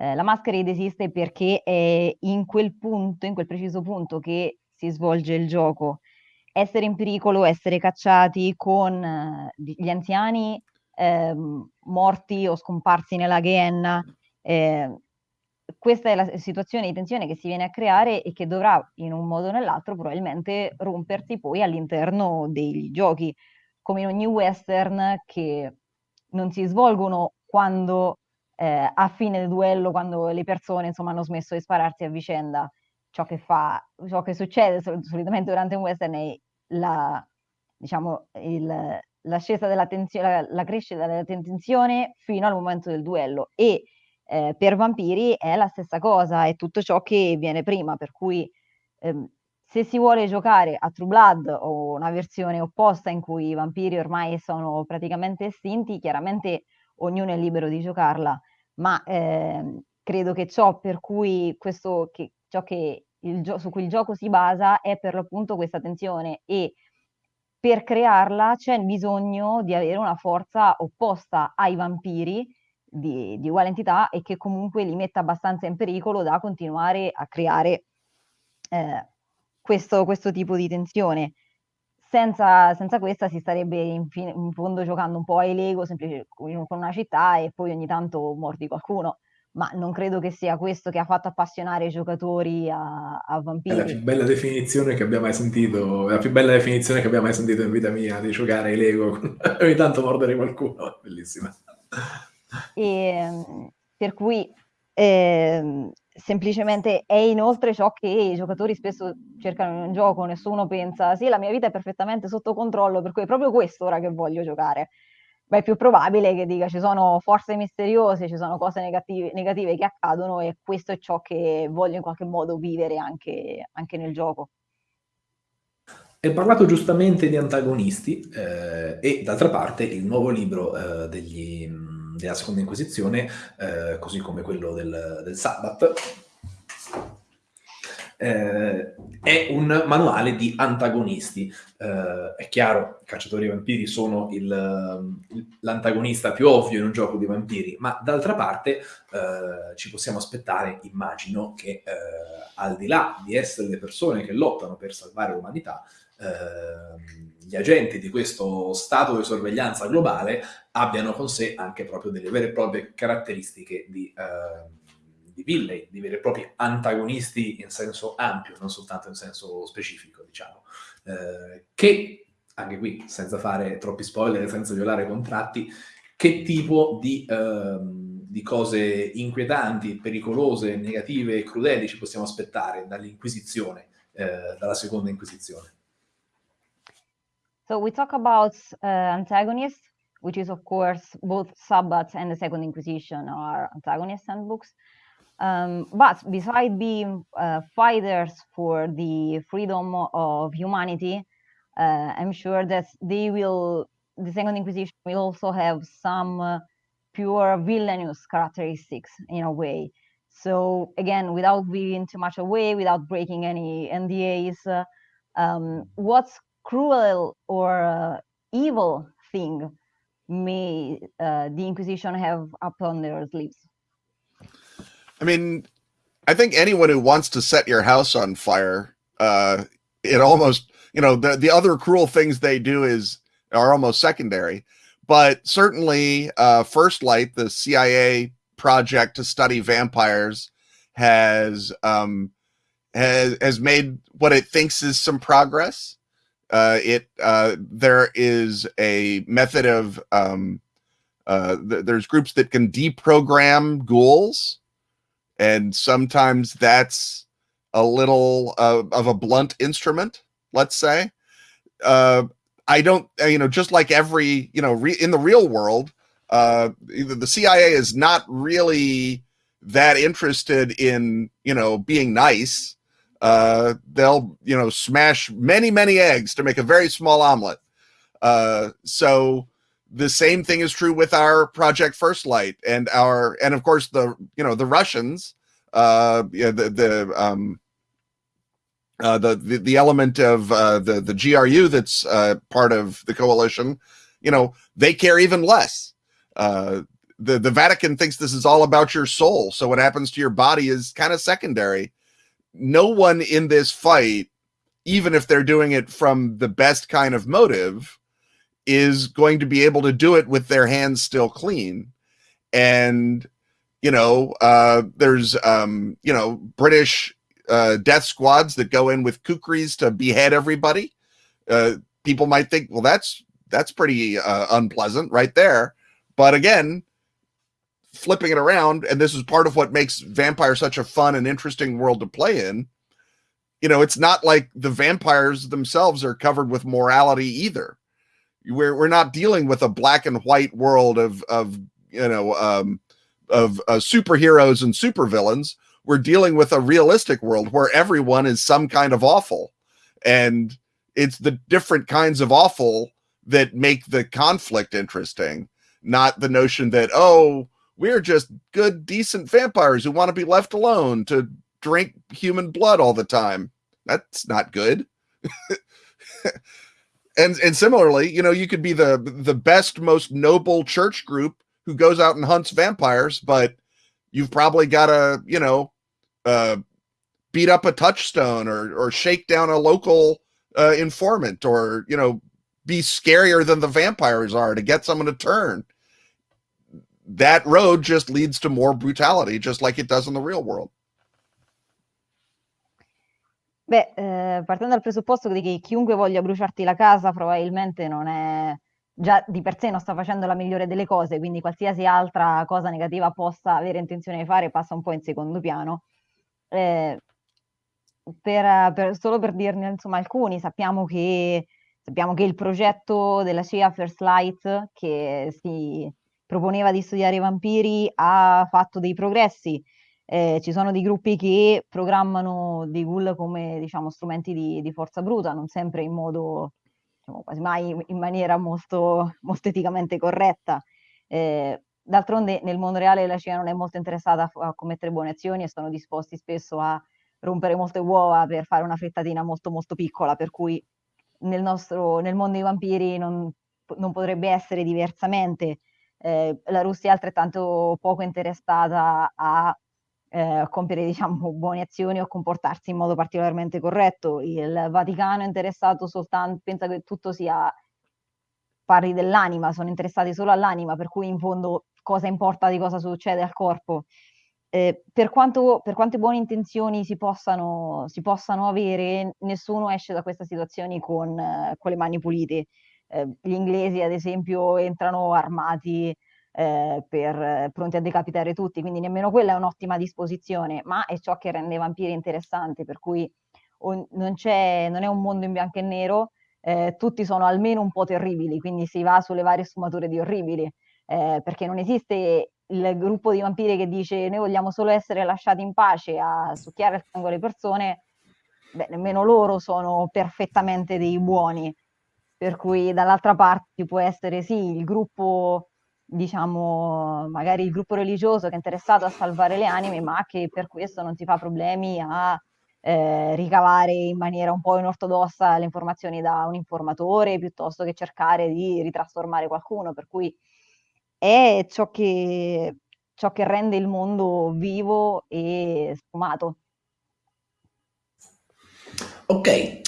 Eh, la Masquerade esiste perché è in quel punto, in quel preciso punto che si svolge il gioco. Essere in pericolo, essere cacciati con eh, gli anziani eh, morti o scomparsi nella Gehenna, eh, questa è la situazione di tensione che si viene a creare e che dovrà in un modo o nell'altro probabilmente rompersi poi all'interno dei giochi, come in ogni western che non si svolgono quando eh, a fine del duello, quando le persone insomma hanno smesso di spararsi a vicenda. Ciò che fa, ciò che succede sol- solitamente durante un western è la, diciamo, il, l'ascesa della tensione, la, la crescita della tensione fino al momento del duello e eh, per vampiri è la stessa cosa, è tutto ciò che viene prima, per cui ehm, se si vuole giocare a True Blood o una versione opposta in cui i vampiri ormai sono praticamente estinti, chiaramente ognuno è libero di giocarla, ma eh, credo che ciò per cui questo, che, ciò che su cui il gioco si basa è per l'appunto questa tensione e per crearla c'è bisogno di avere una forza opposta ai vampiri di, di uguale entità e che comunque li metta abbastanza in pericolo da continuare a creare eh, questo, questo, tipo di tensione. Senza, senza questa si starebbe in, in, fondo giocando un po' ai Lego semplice, con una città e poi ogni tanto mordi qualcuno ma non credo che sia questo che ha fatto appassionare i giocatori a, a Vampiri. È la più bella definizione che abbia mai sentito, la più bella definizione che abbia mai sentito in vita mia, di giocare ai Lego, ogni tanto mordere qualcuno, bellissima. E, ehm, per cui eh, semplicemente è inoltre ciò che i giocatori spesso cercano in un gioco, nessuno pensa sì la mia vita è perfettamente sotto controllo, per cui è proprio questo ora che voglio giocare. Beh, è più probabile che dica ci sono forze misteriose, ci sono cose negative, negative che accadono e questo è ciò che voglio in qualche modo vivere anche, anche nel gioco. Hai parlato giustamente di antagonisti eh, e d'altra parte il nuovo libro eh, degli della seconda inquisizione, eh, così come quello del, del Sabbat, eh, è un manuale di antagonisti. Eh, è chiaro, i cacciatori vampiri sono l'antagonista più ovvio in un gioco di vampiri, ma d'altra parte eh, ci possiamo aspettare, immagino, che eh, al di là di essere le persone che lottano per salvare l'umanità, eh, gli agenti di questo stato di sorveglianza globale abbiano con sé anche proprio delle vere e proprie caratteristiche di, eh, di villain, di veri e propri antagonisti in senso ampio, non soltanto in senso specifico, diciamo, eh, che anche qui, senza fare troppi spoiler, senza violare contratti, che tipo di, ehm, di cose inquietanti, pericolose, negative e crudeli ci possiamo aspettare dall'Inquisizione, eh, dalla seconda Inquisizione? So we talk about uh, antagonists, which is of course both Sabbat and the Second Inquisition are antagonist handbooks. Um, but besides being uh, fighters for the freedom of humanity, uh, I'm sure that they will, the Second Inquisition will also have some uh, pure villainous characteristics in a way. So again, without giving too much away, without breaking any NDAs, uh, um, what's cruel or uh, evil thing may uh, the Inquisition have upon their sleeves? I mean, I think anyone who wants to set your house on fire, uh, it almost, you know, the, the other cruel things they do is are almost secondary. But certainly, uh, First Light, the CIA project to study vampires, has um, has has made what it thinks is some progress uh, it uh, there is a method of um, uh, th- there's groups that can deprogram ghouls, and sometimes that's a little uh, of a blunt instrument. Let's say. Uh, I don't, uh, you know, just like every, you know, in the real world, the CIA is not really that interested in you know being nice. Uh, they'll you know smash many many eggs to make a very small omelet. Uh, so the same thing is true with our project First Light and our and of course the you know the Russians. Uh, yeah, the the um, uh, the, the the element of uh, the the GRU that's uh, part of the coalition, you know, they care even less. Uh, the the Vatican thinks this is all about your soul, so what happens to your body is kind of secondary. No one in this fight, even if they're doing it from the best kind of motive, is going to be able to do it with their hands still clean, and you know, uh, there's um, you know British uh, death squads that go in with kukris to behead everybody. Uh, people might think, well, that's that's pretty uh, unpleasant right there. But again, flipping it around, and this is part of what makes Vampire such a fun and interesting world to play in. You know, it's not like the vampires themselves are covered with morality either. We're we're not dealing with a black and white world of of you know um, of uh, superheroes and supervillains we're dealing with a realistic world where everyone is some kind of awful and it's the different kinds of awful that make the conflict interesting not the notion that oh we're just good decent vampires who want to be left alone to drink human blood all the time. That's not good. And and similarly you know you could be the the best most noble church group who goes out and hunts vampires but you've probably got to you know uh, beat up a touchstone or or shake down a local uh, informant or you know be scarier than the vampires are to get someone to turn that road just leads to more brutality just like it does in the real world Beh, eh, partendo dal presupposto che chiunque voglia bruciarti la casa probabilmente non è già di per sé non sta facendo la migliore delle cose, quindi qualsiasi altra cosa negativa possa avere intenzione di fare passa un po' in secondo piano. Eh, per, per, solo per dirne insomma alcuni, sappiamo che, sappiamo che il progetto della CIA First Light che si proponeva di studiare i vampiri ha fatto dei progressi. Eh, ci sono dei gruppi che programmano dei ghoul come diciamo strumenti di, di forza bruta, non sempre in modo diciamo, quasi mai in maniera molto, molto eticamente corretta. Eh, D'altronde nel mondo reale la CIA non è molto interessata a, a commettere buone azioni e sono disposti spesso a rompere molte uova per fare una frittatina molto molto piccola, per cui nel, nostro, nel mondo dei vampiri non, non potrebbe essere diversamente. Eh, la Russia è altrettanto poco interessata a eh, compiere diciamo, buone azioni o comportarsi in modo particolarmente corretto. Il Vaticano è interessato soltanto, pensa che tutto sia parli dell'anima, sono interessati solo all'anima, per cui in fondo cosa importa di cosa succede al corpo. Eh, per, quanto, per, quante buone intenzioni si possano, si possano, avere, nessuno esce da questa situazione con, eh, con le mani pulite. Eh, gli inglesi, ad esempio, entrano armati eh, per, pronti a decapitare tutti, quindi nemmeno quella è un'ottima disposizione, ma è ciò che rende i vampiri interessanti, per cui on, non, non, è un mondo in bianco e nero, eh, tutti sono almeno un po' terribili, quindi si va sulle varie sfumature di orribili eh, perché non esiste il gruppo di vampiri che dice noi vogliamo solo essere lasciati in pace a succhiare il sangue alle persone, beh, nemmeno loro sono perfettamente dei buoni. Per cui dall'altra parte ci può essere sì il gruppo, diciamo, magari il gruppo religioso che è interessato a salvare le anime, ma che per questo non si fa problemi a eh, ricavare in maniera un po' inortodossa le informazioni da un informatore piuttosto che cercare di ritrasformare qualcuno. Per cui è ciò che, ciò che rende il mondo vivo e sfumato. Ok, eh,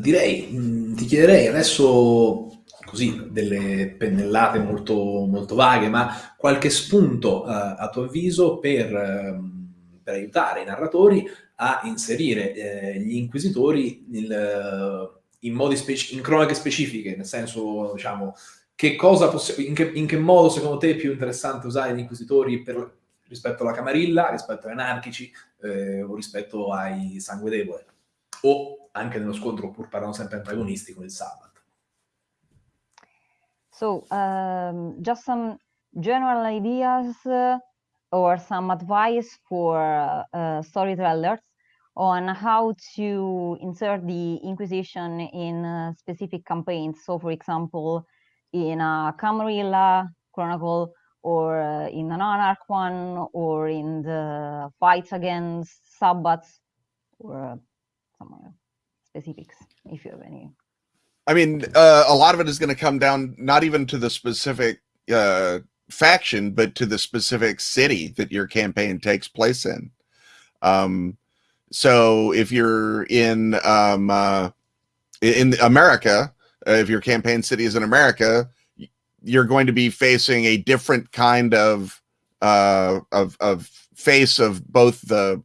direi, mh, mm, ti chiederei adesso così delle pennellate molto, molto vaghe, ma qualche spunto eh, a tuo avviso per, eh, per, aiutare i narratori a inserire eh, gli inquisitori nel, in, modi in cronache specifiche, nel senso, diciamo, che in, che, in, che, modo secondo te è più interessante usare gli inquisitori per, rispetto alla Camarilla, rispetto ai anarchici eh, o rispetto ai sangue debole? O anche nello scontro, pur parlando sempre il. So, um, just some general ideas uh, or some advice for uh, storytellers on how to insert the Inquisition in uh, specific campaigns. So, for example, in a Camarilla chronicle, or uh, in an Anarch one, or in the fights against Sabbats, or uh, specifics, if you have any. I mean, uh, a lot of it is going to come down not even to the specific uh, faction, but to the specific city that your campaign takes place in. Um, so if you're in um, uh, in America, uh, if your campaign city is in America, you're going to be facing a different kind of uh, of of face of both the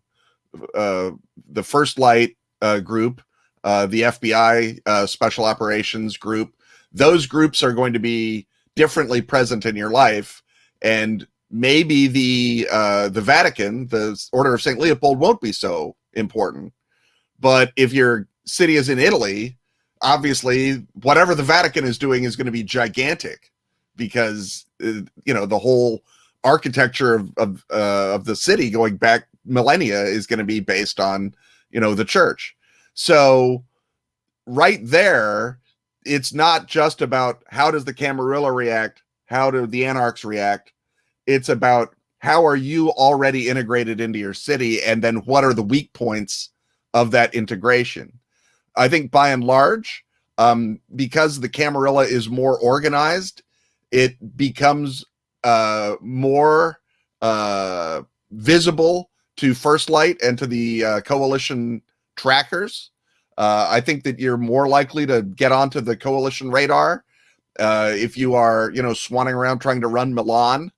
uh, the First Light uh, group, uh, the FBI uh, Special Operations group. Those groups are going to be differently present in your life, and maybe the uh, the Vatican, the Order of Saint Leopold, won't be so important. But if your city is in Italy, obviously whatever the Vatican is doing is going to be gigantic because uh, you know the whole architecture of of, uh, of the city going back millennia is going to be based on you know the church. So right there, it's not just about how does the Camarilla react, how do the Anarchs react. It's about how are you already integrated into your city and then what are the weak points of that integration i think by and large um, because the camarilla is more organized it becomes uh, more uh, visible to first light and to the uh, coalition trackers uh, i think that you're more likely to get onto the coalition radar uh, if you are you know swanning around trying to run milan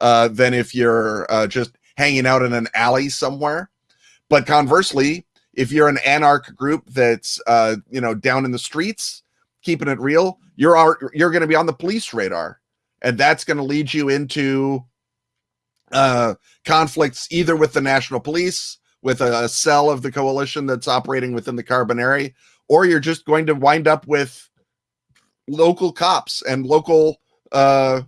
uh, than if you're uh, just hanging out in an alley somewhere. But conversely, if you're an anarch group that's uh, you know down in the streets, keeping it real, you're you're going to be on the police radar, and that's going to lead you into uh, conflicts either with the national police, with a, a cell of the coalition that's operating within the Carbonari, or you're just going to wind up with local cops and local uh,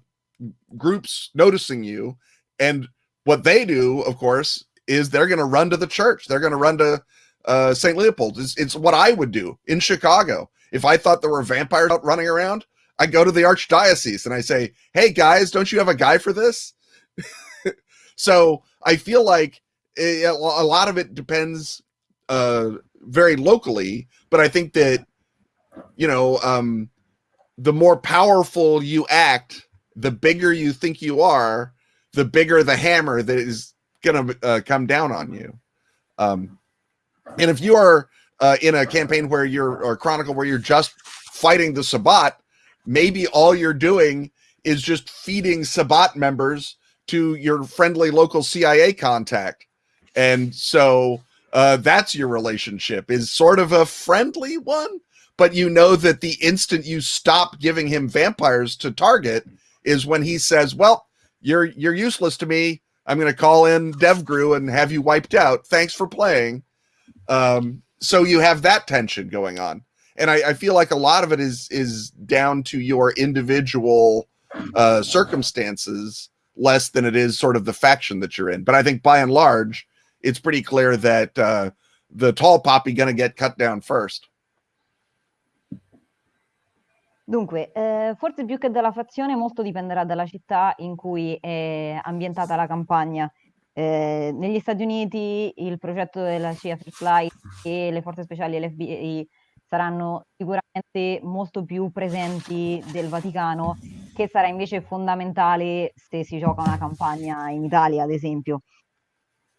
groups noticing you. And what they do, of course, is they're going to run to the church. They're going to run to uh, St. Leopold. It's, it's what I would do in Chicago. If I thought there were vampires out running around, I go to the archdiocese and I say, "Hey guys, don't you have a guy for this?" So I feel like it, a lot of it depends uh, very locally, but I think that you know um, the more powerful you act, the bigger you think you are, the bigger the hammer that is going to uh, come down on you. Um, and if you are uh, in a campaign where you're or chronicle where you're just fighting the Sabbat, maybe all you're doing is just feeding Sabbat members to your friendly local CIA contact. And so uh, that's your relationship is sort of a friendly one, but you know that the instant you stop giving him vampires to target, is when he says, "Well, you're you're useless to me. I'm going to call in DevGru and have you wiped out. Thanks for playing." Um, so you have that tension going on, and I, I, feel like a lot of it is is down to your individual uh, circumstances less than it is sort of the faction that you're in. But I think by and large, it's pretty clear that uh, the tall poppy going to get cut down first. Dunque, eh, forse più che dalla fazione molto dipenderà dalla città in cui è ambientata la campagna. Eh, negli Stati Uniti il progetto della CIA Free Fly e le forze speciali e l'FBI saranno sicuramente molto più presenti del Vaticano, che sarà invece fondamentale se si gioca una campagna in Italia, ad esempio.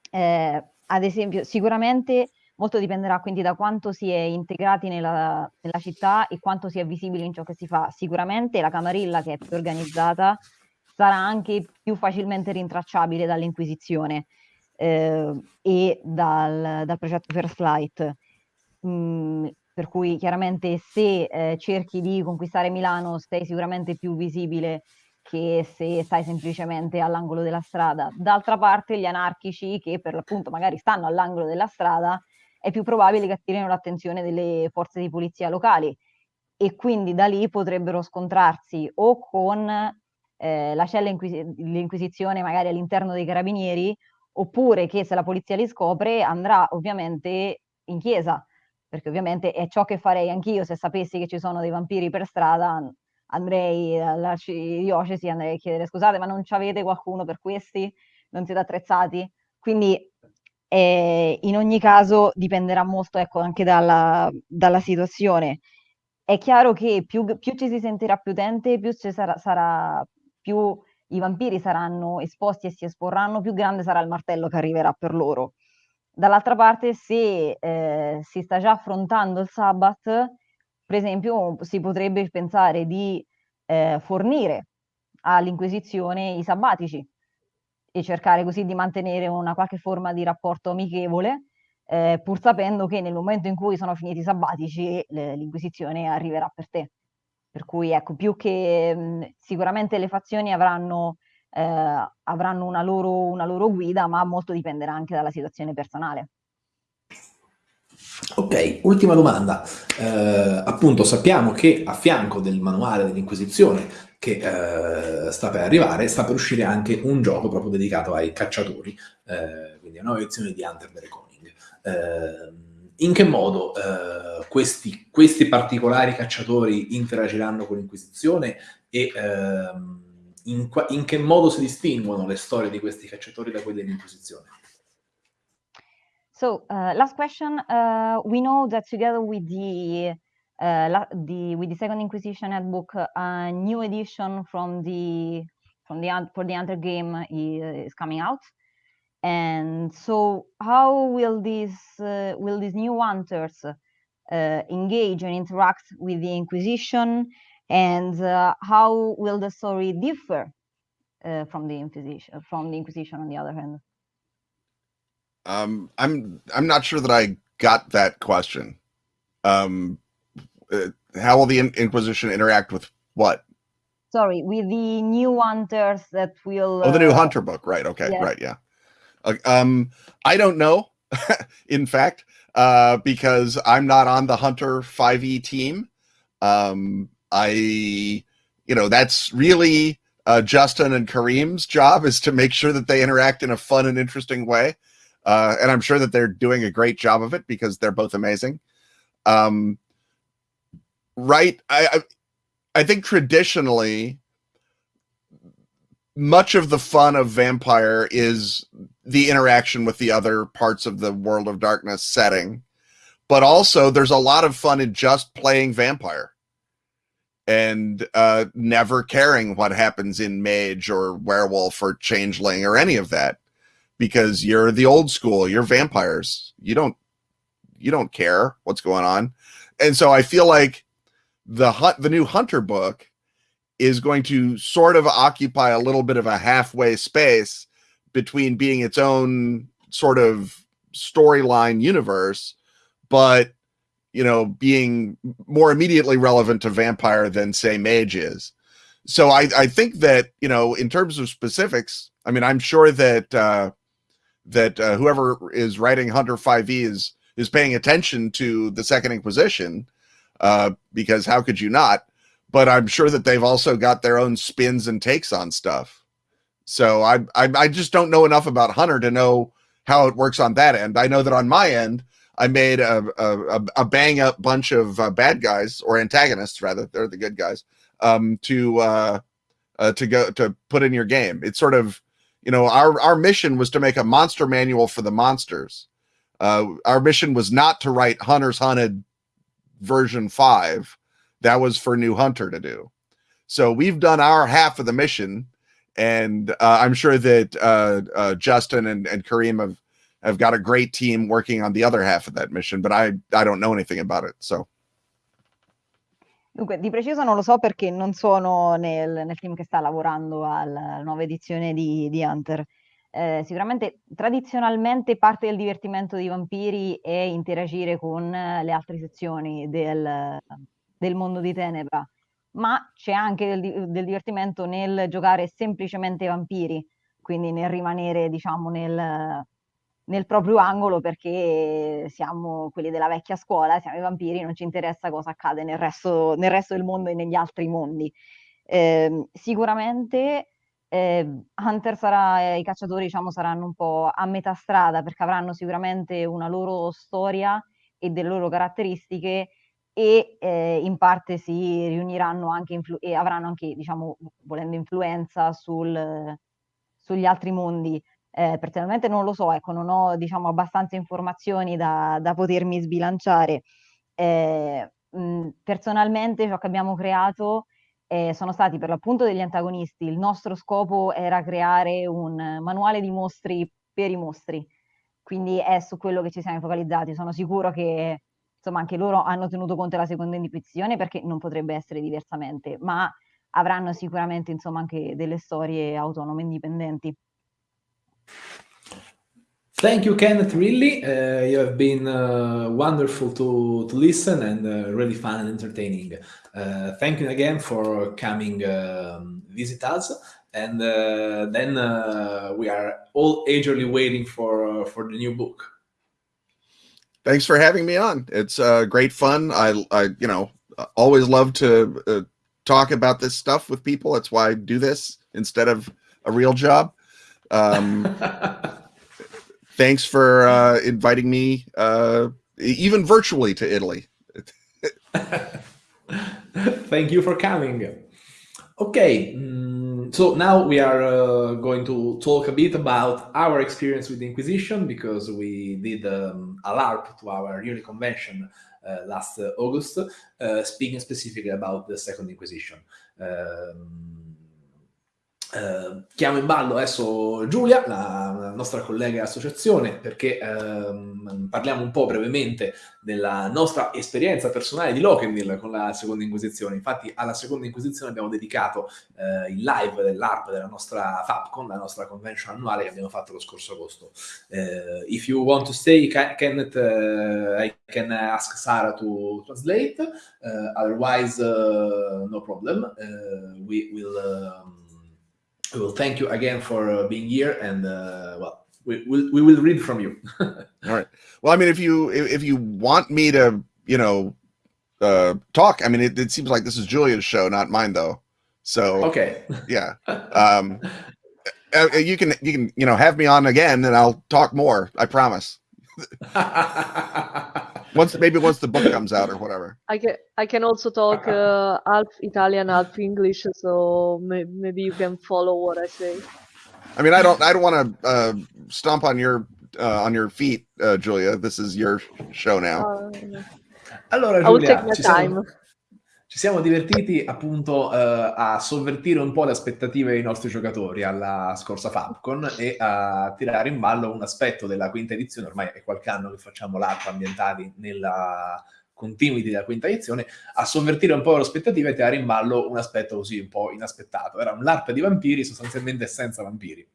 Eh, ad esempio, sicuramente Molto dipenderà quindi da quanto si è integrati nella, nella, città e quanto si è visibili in ciò che si fa. Sicuramente la Camarilla, che è più organizzata, sarà anche più facilmente rintracciabile dall'Inquisizione eh, e dal, dal, progetto First Flight. Mm, per cui chiaramente se eh, cerchi di conquistare Milano sei sicuramente più visibile che se stai semplicemente all'angolo della strada. D'altra parte gli anarchici che per l'appunto magari stanno all'angolo della strada è più probabile che attirino l'attenzione delle forze di polizia locali e quindi da lì potrebbero scontrarsi o con eh, la cella inquisi- l'inquisizione magari all'interno dei carabinieri, oppure che se la polizia li scopre andrà ovviamente in chiesa, perché ovviamente è ciò che farei anch'io se sapessi che ci sono dei vampiri per strada, andrei all'arcidiocesi, andrei a chiedere scusate ma non ci avete qualcuno per questi? Non siete attrezzati? Quindi eh, in ogni caso dipenderà molto ecco, anche dalla, dalla situazione. È chiaro che più, più, ci si sentirà più utente, più, sarà, sarà, più i vampiri saranno esposti e si esporranno, più grande sarà il martello che arriverà per loro. Dall'altra parte, se eh, si sta già affrontando il Sabbath, per esempio, si potrebbe pensare di eh, fornire all'Inquisizione i sabbatici e cercare così di mantenere una qualche forma di rapporto amichevole, eh, pur sapendo che nel momento in cui sono finiti i sabbatici l'Inquisizione arriverà per te. Per cui ecco, più che mh, sicuramente le fazioni avranno, eh, avranno una, loro, una loro guida, ma molto dipenderà anche dalla situazione personale. Ok, ultima domanda. Eh, appunto sappiamo che a fianco del manuale dell'Inquisizione che eh, sta per arrivare, sta per uscire anche un gioco proprio dedicato ai cacciatori, eh, quindi una nuova edizione di Hunter the Reckoning. Eh, in che modo eh, questi, questi, particolari cacciatori interagiranno con l'Inquisizione e ehm, in, in, che modo si distinguono le storie di questi cacciatori da quelle dell'Inquisizione? So, uh, last question. Uh, we know that together with the, uh, the with the Second Inquisition handbook, a new edition from the from the for the Hunter game is coming out. And so, how will these uh, will these new hunters uh, engage and interact with the Inquisition, and uh, how will the story differ uh, from the Inquisition? From the Inquisition, on the other hand. Um, I'm I'm not sure that I got that question. Um, uh, how will the Inquisition interact with what? Sorry, with the new hunters that will. Oh, the new hunter book, right? Okay, yes. right, yeah. Uh, um, I don't know, in fact, uh, because I'm not on the Hunter 5e team. Um, I, you know, that's really uh, Justin and Kareem's job is to make sure that they interact in a fun and interesting way. Uh, and I'm sure that they're doing a great job of it because they're both amazing. Um, right. I, I, I think traditionally, much of the fun of Vampire is the interaction with the other parts of the World of Darkness setting. But also, there's a lot of fun in just playing Vampire and uh, never caring what happens in Mage or Werewolf or Changeling or any of that because you're the old school. You're vampires. You don't you don't care what's going on. And so I feel like the hunt the new Hunter book is going to sort of occupy a little bit of a halfway space between being its own sort of storyline universe, but you know, being more immediately relevant to vampire than say mage is. So I, I think that, you know, in terms of specifics, I mean, I'm sure that uh, that uh, whoever is writing Hunter 5e is is paying attention to the Second Inquisition, uh, because how could you not? But I'm sure that they've also got their own spins and takes on stuff. So I, I, I just don't know enough about Hunter to know how it works on that end. I know that on my end, I made a a, a bang up bunch of uh, bad guys or antagonists rather. They're the good guys. Um, to uh, uh, to go to put in your game. It's sort of you know, our our mission was to make a monster manual for the monsters. Uh, our mission was not to write Hunters Hunted version five. That was for New Hunter to do. So we've done our half of the mission, and uh, I'm sure that uh, Justin and, and Kareem have have got a great team working on the other half of that mission. But I I don't know anything about it, so. Dunque, di preciso non lo so perché non sono nel, nel team che sta lavorando alla nuova edizione di, di Hunter. Eh, sicuramente tradizionalmente parte del divertimento dei vampiri è interagire con le altre sezioni del, del mondo di Tenebra, ma c'è anche del, del, divertimento nel giocare semplicemente vampiri, quindi nel rimanere, diciamo, nel, nel proprio angolo perché siamo quelli della vecchia scuola, siamo i vampiri, non ci interessa cosa accade nel resto, nel resto del mondo e negli altri mondi. Eh, sicuramente eh, Hunter sarà, i cacciatori diciamo, saranno un po' a metà strada perché avranno sicuramente una loro storia e delle loro caratteristiche e eh, in parte si riuniranno anche e avranno anche, diciamo, volendo influenza sul, sugli altri mondi. Eh, personalmente non lo so, ecco, non ho diciamo, abbastanza informazioni da, da potermi sbilanciare. Eh, mh, personalmente ciò che abbiamo creato eh, sono stati per l'appunto degli antagonisti. Il nostro scopo era creare un manuale di mostri per i mostri, quindi è su quello che ci siamo focalizzati. Sono sicuro che insomma anche loro hanno tenuto conto della seconda individuazione perché non potrebbe essere diversamente, ma avranno sicuramente insomma anche delle storie autonome indipendenti. Thank you, Kenneth. Really, uh, you have been uh, wonderful to to listen and uh, really fun and entertaining. Uh, thank you again for coming um, visit us. And uh, then uh, we are all eagerly waiting for for the new book. Thanks for having me on. It's great fun. I, I, you know, always love to talk about this stuff with people. That's why I do this instead of a real job. Um, thanks for uh, inviting me, uh, even virtually, to Italy. Thank you for coming. Okay, um, so now we are uh, going to talk a bit about our experience with the Inquisition because we did um, a LARP to our yearly convention uh, last uh, August, uh, speaking specifically about the Second Inquisition. Um, Eh, chiamo in ballo adesso Giulia, la, nostra collega associazione, perché ehm, parliamo un po' brevemente della nostra esperienza personale di Lochendil con la seconda inquisizione. Infatti alla seconda inquisizione abbiamo dedicato eh, il live dell'ARP della nostra FAPCON, la nostra convention annuale che abbiamo fatto lo scorso agosto. Uh, if you want to stay, Kenneth, uh, I can ask Sara to translate, uh, otherwise no problem. we will... Um, will thank you again for uh, being here and uh, well we, we, we will read from you. All right. Well i mean if you if you want me to you know uh talk i mean it, it seems like this is julia's show not mine though. So okay. yeah. Um uh, uh, you can you can you know have me on again and i'll talk more i promise once maybe once the book comes out or whatever. I can I can also talk uh, half Italian, half English, so may, maybe you can follow what I say. I mean, I don't I don't want to uh, stomp on your uh, on your feet, uh, Julia. This is your show now. Uh, allora, Giulia, I will take my time. Siamo... ci siamo divertiti appunto eh, a sovvertire un po' le aspettative dei nostri giocatori alla scorsa Fabcon e a tirare in ballo un aspetto della quinta edizione, ormai è qualche anno che facciamo l'ARP ambientati nella continuity della quinta edizione, a sovvertire un po' le aspettative e tirare in ballo un aspetto così un po' inaspettato. Era un LARP di vampiri sostanzialmente senza vampiri.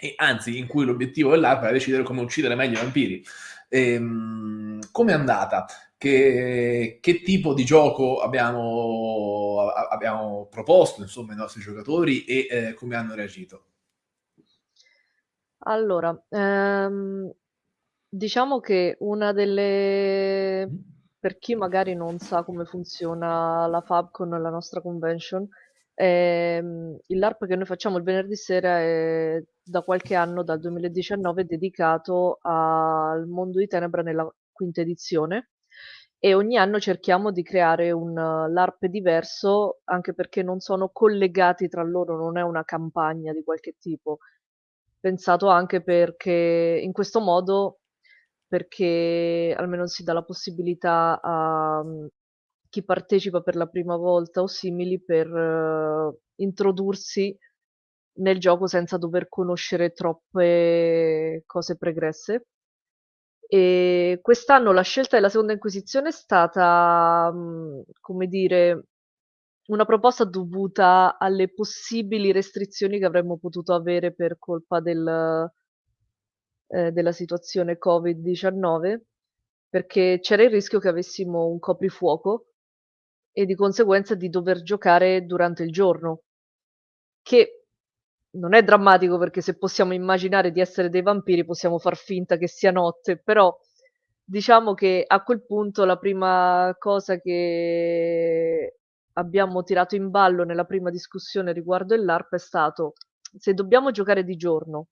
E anzi, in cui l'obiettivo dell'ARP era decidere come uccidere meglio i vampiri. Ehm, come è andata? Che, che tipo di gioco abbiamo, abbiamo proposto insomma, ai nostri giocatori e eh, come hanno reagito? Allora, ehm, diciamo che una delle... Per chi magari non sa come funziona la Fabcon, la nostra convention, ehm, il LARP che noi facciamo il venerdì sera è da qualche anno, dal 2019, dedicato al mondo di Tenebra nella quinta edizione e ogni anno cerchiamo di creare un uh, LARP diverso, anche perché non sono collegati tra loro, non è una campagna di qualche tipo. Pensato anche perché in questo modo, perché almeno si dà la possibilità a um, chi partecipa per la prima volta o simili per uh, introdursi nel gioco senza dover conoscere troppe cose pregresse. E quest'anno la scelta della seconda inquisizione è stata, mhmm, come dire, una proposta dovuta alle possibili restrizioni che avremmo potuto avere per colpa del ehm, della situazione Covid-19, perché c'era il rischio che avessimo un coprifuoco e di conseguenza di dover giocare durante il giorno, che non è drammatico perché se possiamo immaginare di essere dei vampiri possiamo far finta che sia notte, però diciamo che a quel punto la prima cosa che abbiamo tirato in ballo nella prima discussione riguardo il LARP è stato se dobbiamo giocare di giorno,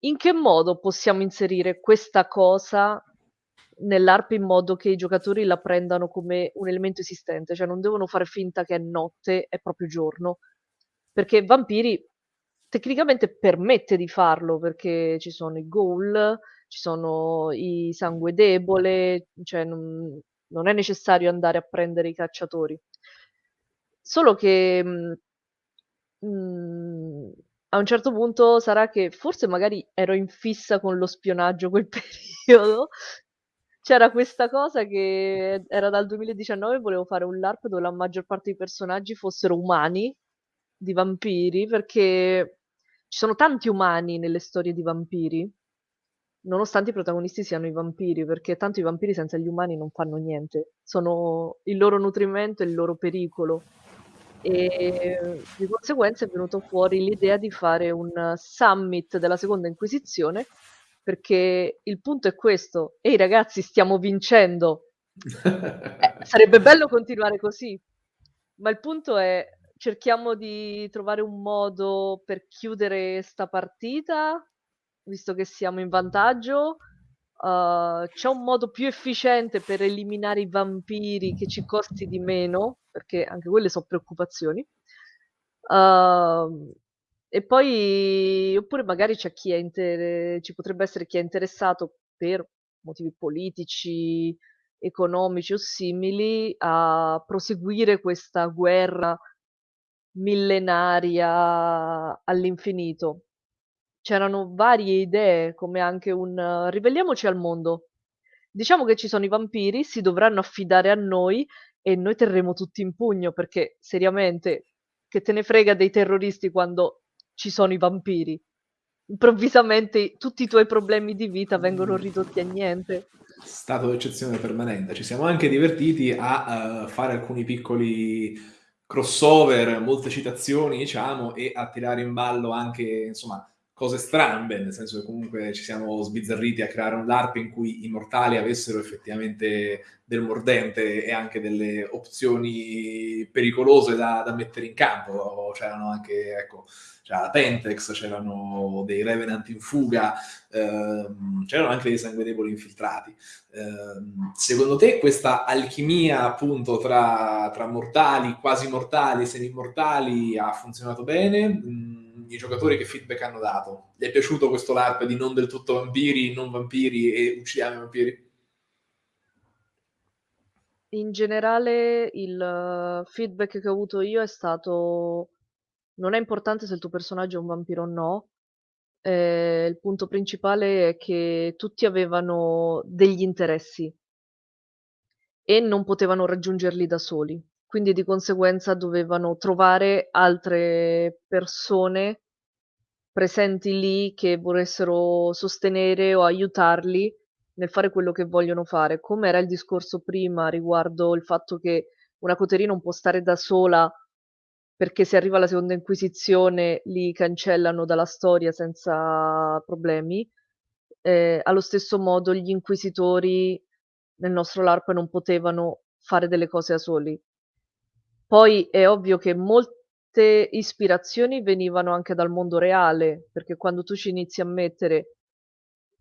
in che modo possiamo inserire questa cosa nell'ARP in modo che i giocatori la prendano come un elemento esistente, cioè non devono fare finta che è notte, è proprio giorno, perché Vampiri tecnicamente permette di farlo, perché ci sono i ghoul, ci sono i sangue debole, cioè non, non è necessario andare a prendere i cacciatori. Solo che mh, mh, a un certo punto sarà che forse magari ero in fissa con lo spionaggio quel periodo. C'era questa cosa che era dal 2019, volevo fare un LARP dove la maggior parte dei personaggi fossero umani, di vampiri, perché ci sono tanti umani nelle storie di vampiri, nonostante i protagonisti siano i vampiri, perché tanto i vampiri senza gli umani non fanno niente, sono il loro nutrimento e il loro pericolo. E di conseguenza è venuto fuori l'idea di fare un summit della seconda inquisizione perché il punto è questo ehi ragazzi stiamo vincendo eh, sarebbe bello continuare così ma il punto è cerchiamo di trovare un modo per chiudere sta partita visto che siamo in vantaggio uh, c'è un modo più efficiente per eliminare i vampiri che ci costi di meno perché anche quelle sono preoccupazioni. Uh, e poi, oppure magari c'è chi è inter- ci potrebbe essere chi è interessato per motivi politici, economici o simili a proseguire questa guerra millenaria all'infinito. C'erano varie idee, come anche un uh, ribelliamoci al mondo. Diciamo che ci sono i vampiri, si dovranno affidare a noi e noi terremo tutti in pugno perché seriamente che te ne frega dei terroristi quando ci sono i vampiri. Improvvisamente tutti i tuoi problemi di vita vengono ridotti a niente. Stato d'eccezione permanente. Ci siamo anche divertiti a uh, fare alcuni piccoli crossover, molte citazioni, diciamo, e a tirare in ballo anche, insomma, cose strambe, nel senso che comunque ci siamo sbizzarriti a creare un LARP in cui i mortali avessero effettivamente del mordente e anche delle opzioni pericolose da, da mettere in campo. C'erano anche, ecco, c'era Pentex, c'erano dei Revenant in fuga, ehm, c'erano anche dei sanguedevoli infiltrati. Eh, secondo te questa alchimia appunto tra, tra mortali, quasi mortali semi-mortali ha funzionato bene? I giocatori che feedback hanno dato? Gli è piaciuto questo LARP di non del tutto vampiri, non vampiri e uccidiamo i vampiri? In generale il eh, feedback che ho avuto io è stato non è importante se il tuo personaggio è un vampiro o no, eh, il punto principale è che tutti avevano degli interessi e non potevano raggiungerli da soli quindi di conseguenza dovevano trovare altre persone presenti lì che volessero sostenere o aiutarli nel fare quello che vogliono fare. Come era il discorso prima riguardo il fatto che una coterie non può stare da sola perché se arriva la seconda inquisizione li cancellano dalla storia senza problemi. Eh, allo stesso modo gli inquisitori nel nostro LARP non potevano fare delle cose da soli. Poi è ovvio che molte ispirazioni venivano anche dal mondo reale, perché quando tu ci inizi a mettere,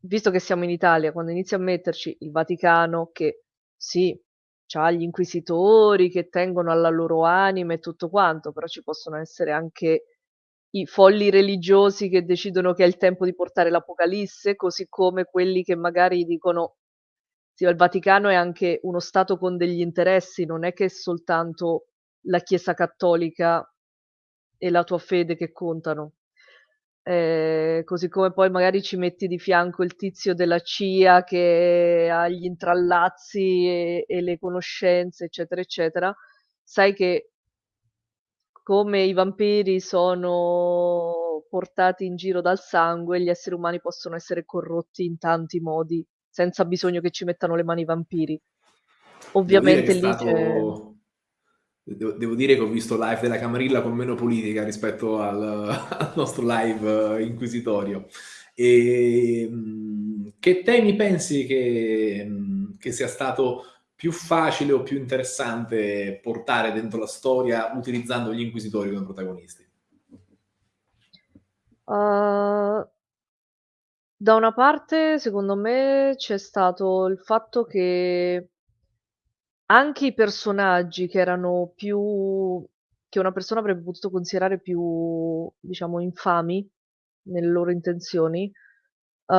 visto che siamo in Italia, quando inizi a metterci il Vaticano, che sì, ha gli inquisitori che tengono alla loro anima e tutto quanto, però ci possono essere anche i folli religiosi che decidono che è il tempo di portare l'Apocalisse, così come quelli che magari dicono sì, il Vaticano è anche uno stato con degli interessi, non è che è soltanto la Chiesa cattolica e la tua fede che contano. Eh, così come poi magari ci metti di fianco il tizio della CIA che ha gli intrallazzi e, e le conoscenze, eccetera, eccetera, sai che come i vampiri sono portati in giro dal sangue, gli esseri umani possono essere corrotti in tanti modi, senza bisogno che ci mettano le mani i vampiri. Ovviamente lì stato... c'è Devo, devo, dire che ho visto live della Camarilla con meno politica rispetto al, al nostro live eh, inquisitorio. E, che temi pensi che, che, sia stato più facile o più interessante portare dentro la storia utilizzando gli inquisitori come protagonisti? Uh, da una parte, secondo me, c'è stato il fatto che anche i personaggi che erano più che una persona avrebbe potuto considerare più, diciamo, infami nelle loro intenzioni, uh,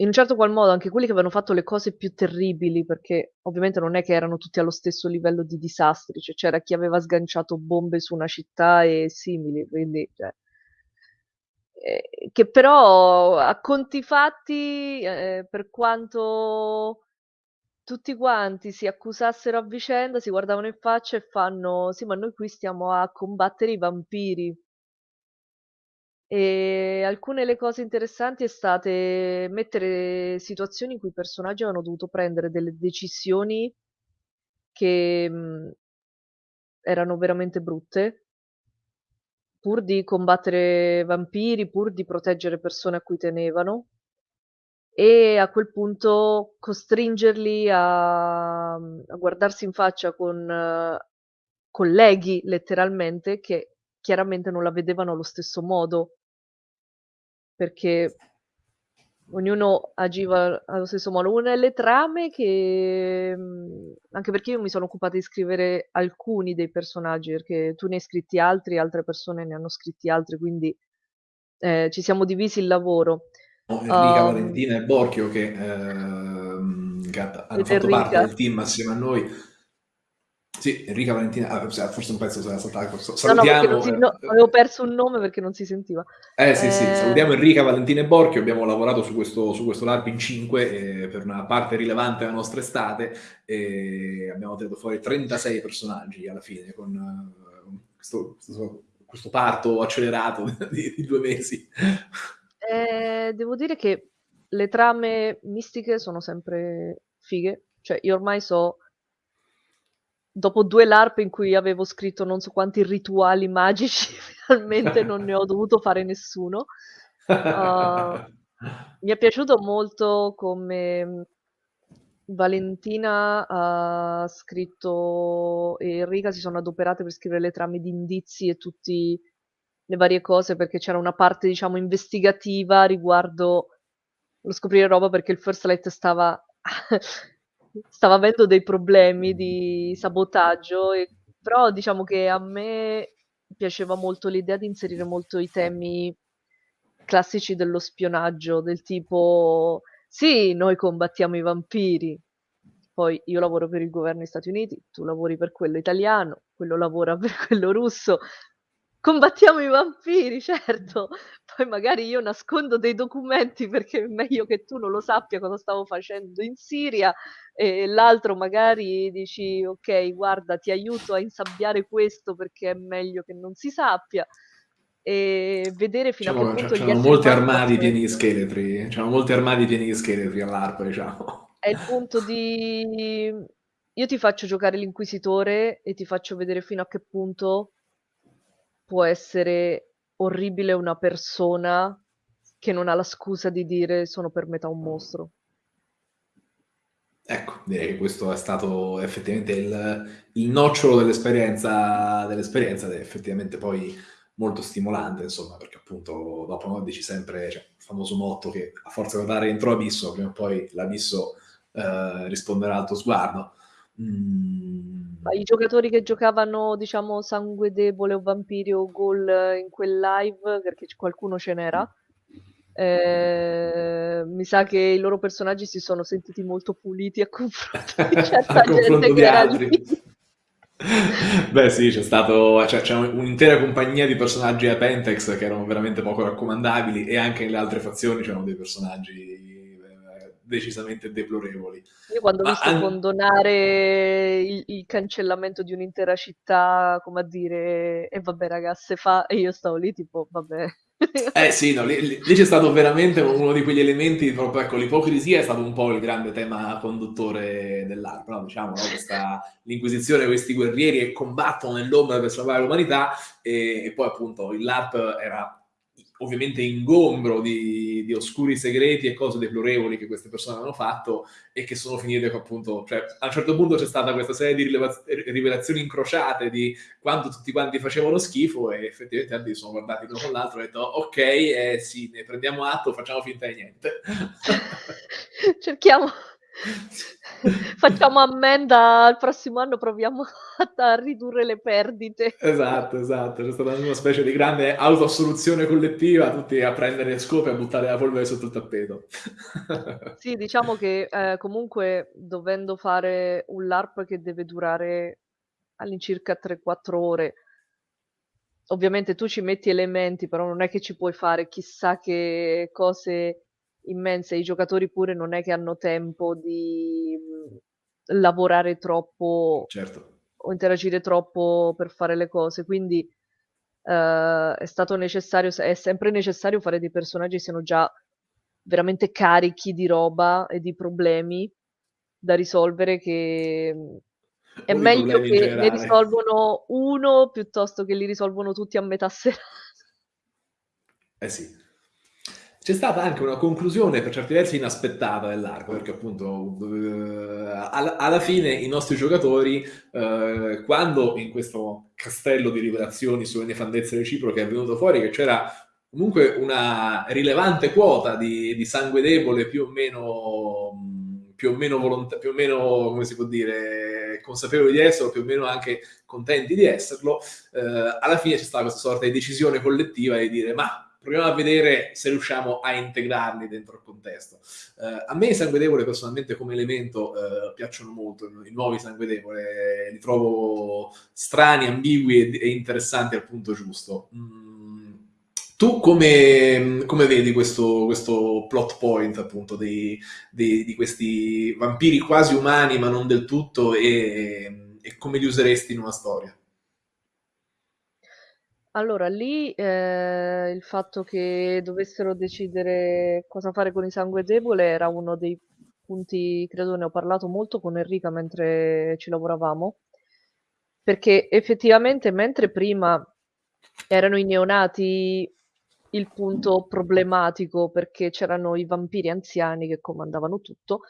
in un certo qual modo anche quelli che avevano fatto le cose più terribili, perché ovviamente non è che erano tutti allo stesso livello di disastri, cioè c'era chi aveva sganciato bombe su una città e simili, quindi cioè, eh, che però a conti fatti, eh, per quanto tutti quanti si accusassero a vicenda, si guardavano in faccia e fanno: Sì, ma noi qui stiamo a combattere i vampiri. E alcune delle cose interessanti è state mettere situazioni in cui i personaggi avevano dovuto prendere delle decisioni che mh, erano veramente brutte pur di combattere vampiri, pur di proteggere persone a cui tenevano e a quel punto costringerli a, a guardarsi in faccia con uh, colleghi letteralmente che chiaramente non la vedevano allo stesso modo perché ognuno agiva allo stesso modo. Una delle trame che, mhmm, anche perché io mi sono occupata di scrivere alcuni dei personaggi, perché tu ne hai scritti altri, altre persone ne hanno scritti altri, quindi eh, ci siamo divisi il lavoro. Enrica, um, Valentina e Borchio che, ehm, che hanno fatto Enrica. parte del team assieme a noi sì, Enrica Valentina, ah, forse un pezzo sarà saltato. Salutiamo. No, no, si, no, avevo perso un nome perché non si sentiva. Eh sì, eh... sì, salutiamo Enrica Valentina e Borchio, abbiamo lavorato su questo, su questo LARP in 5 eh, per una parte rilevante della nostra estate e abbiamo tirato fuori 36 personaggi alla fine con uh, questo, questo, questo, parto accelerato di, di due mesi. Eh, devo dire che le trame mistiche sono sempre fighe, cioè io ormai so dopo due LARP in cui avevo scritto non so quanti rituali magici, finalmente non ne ho dovuto fare nessuno. Uh, mi è piaciuto molto come Valentina ha scritto e Enrica si sono adoperate per scrivere le trame di indizi e tutte le varie cose perché c'era una parte diciamo investigativa riguardo lo scoprire roba perché il First Light stava stava avendo dei problemi di sabotaggio, e, però diciamo che a me piaceva molto l'idea di inserire molto i temi classici dello spionaggio, del tipo sì, noi combattiamo i vampiri, poi io lavoro per il governo degli Stati Uniti, tu lavori per quello italiano, quello lavora per quello russo, Combattiamo i vampiri, certo. Poi magari io nascondo dei documenti perché è meglio che tu non lo sappia cosa stavo facendo in Siria e l'altro magari dici ok, guarda, ti aiuto a insabbiare questo perché è meglio che non si sappia e vedere fino diciamo, a che punto c'erano molti armadi pieni di scheletri, c'erano molti armadi pieni di scheletri all'arpa, diciamo. È il punto di io ti faccio giocare l'inquisitore e ti faccio vedere fino a che punto può essere orribile una persona che non ha la scusa di dire sono per metà un mostro. Ecco, direi che questo è stato effettivamente il, il nocciolo dell'esperienza, dell'esperienza ed è effettivamente poi molto stimolante, insomma, perché appunto dopo no, dici sempre, cioè, il famoso motto che a forza di guardare dentro l'abisso, prima o poi l'abisso eh, risponderà al tuo sguardo. Mm, ma i giocatori che giocavano, diciamo, sangue debole o vampiri o ghoul in quel live, perché qualcuno ce n'era, eh, mi sa che i loro personaggi si sono sentiti molto puliti a confronto di certa gente che era altri. lì. Beh sì, c'è stato cioè, c'è un'intera compagnia di personaggi a Pentex che erano veramente poco raccomandabili e anche nelle altre fazioni c'erano dei personaggi decisamente deplorevoli. Io quando ho visto an... condonare il, il, cancellamento di un'intera città, come a dire, e vabbè ragazze fa, e io stavo lì tipo, vabbè. eh sì, no, lì, lì, c'è stato veramente uno di quegli elementi, proprio ecco, l'ipocrisia è stato un po' il grande tema conduttore dell'ARP, no? diciamo, no? Questa, l'inquisizione, questi guerrieri che combattono nell'ombra per salvare l'umanità e, e poi appunto l'ARP era ovviamente ingombro di, di, oscuri segreti e cose deplorevoli che queste persone hanno fatto e che sono finite appunto, cioè a un certo punto c'è stata questa serie di rivelazioni incrociate di quanto tutti quanti facevano schifo e effettivamente tanti sono guardati uno con l'altro e hanno detto ok, eh, sì, ne prendiamo atto, facciamo finta di niente. Cerchiamo Facciamo ammenda al prossimo anno, proviamo a, ridurre le perdite. Esatto, esatto. C'è stata una specie di grande autoassoluzione collettiva, tutti a prendere le scope e a buttare la polvere sotto il tappeto. sì, diciamo che eh, comunque dovendo fare un LARP che deve durare all'incirca 3-4 ore, ovviamente tu ci metti elementi, però non è che ci puoi fare chissà che cose immense, i giocatori pure non è che hanno tempo di mhmm, lavorare troppo certo. o interagire troppo per fare le cose, quindi uh, è stato necessario, è sempre necessario fare dei personaggi che siano già veramente carichi di roba e di problemi da risolvere che mhmm, è meglio che ne risolvono uno piuttosto che li risolvono tutti a metà serata. Eh sì. C'è stata anche una conclusione per certi versi inaspettata dell'arco, perché appunto eh, alla, fine i nostri giocatori, eh, quando in questo castello di rivelazioni sulle nefandezze reciproche è venuto fuori che c'era comunque una rilevante quota di, di sangue debole più o meno più o meno volontà, più o meno, come si può dire, consapevoli di esserlo, più o meno anche contenti di esserlo, eh, alla fine c'è stata questa sorta di decisione collettiva di dire ma proviamo a vedere se riusciamo a integrarli dentro il contesto. Uh, a me i sanguedevole personalmente come elemento uh, piacciono molto, i nuovi sanguedevole li trovo strani, ambigui e, e interessanti al punto giusto. Mm. Tu come, come vedi questo, questo, plot point appunto di, di, di, questi vampiri quasi umani ma non del tutto e, e come li useresti in una storia? Allora, lì, ehm, il fatto che dovessero decidere cosa fare con il sangue debole era uno dei punti credo ne ho parlato molto con Enrica mentre ci lavoravamo, perché effettivamente mentre prima erano i neonati il punto problematico, perché c'erano i vampiri anziani che comandavano tutto,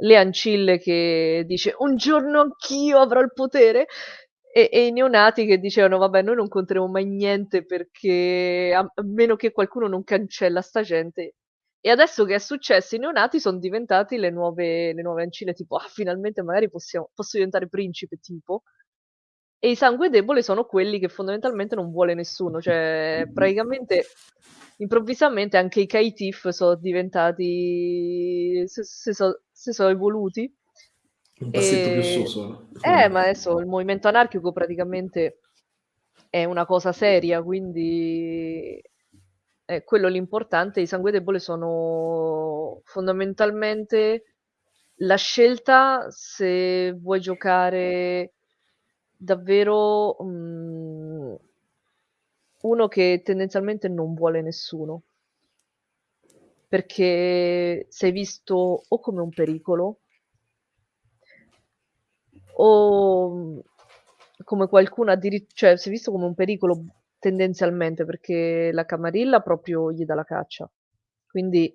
le ancille che dice: "Un giorno anch'io avrò il potere", e, e, i neonati che dicevano vabbè noi non conteremo mai niente perché a, a meno che qualcuno non cancella sta gente e adesso che è successo i neonati sono diventati le nuove, le nuove ancille tipo ah finalmente magari possiamo, posso diventare principe tipo. E i sangue debole sono quelli che fondamentalmente non vuole nessuno cioè praticamente improvvisamente anche i Kaitif sono diventati so, si sono evoluti un passetto e... più su solo. Eh, ma adesso il movimento anarchico praticamente è una cosa seria, quindi è quello l'importante. I sangue debole sono fondamentalmente la scelta se vuoi giocare davvero um, uno che tendenzialmente non vuole nessuno perché sei visto o come un pericolo o mhmm, come qualcuno addirittura, cioè si è visto come un pericolo tendenzialmente perché la Camarilla proprio gli dà la caccia. Quindi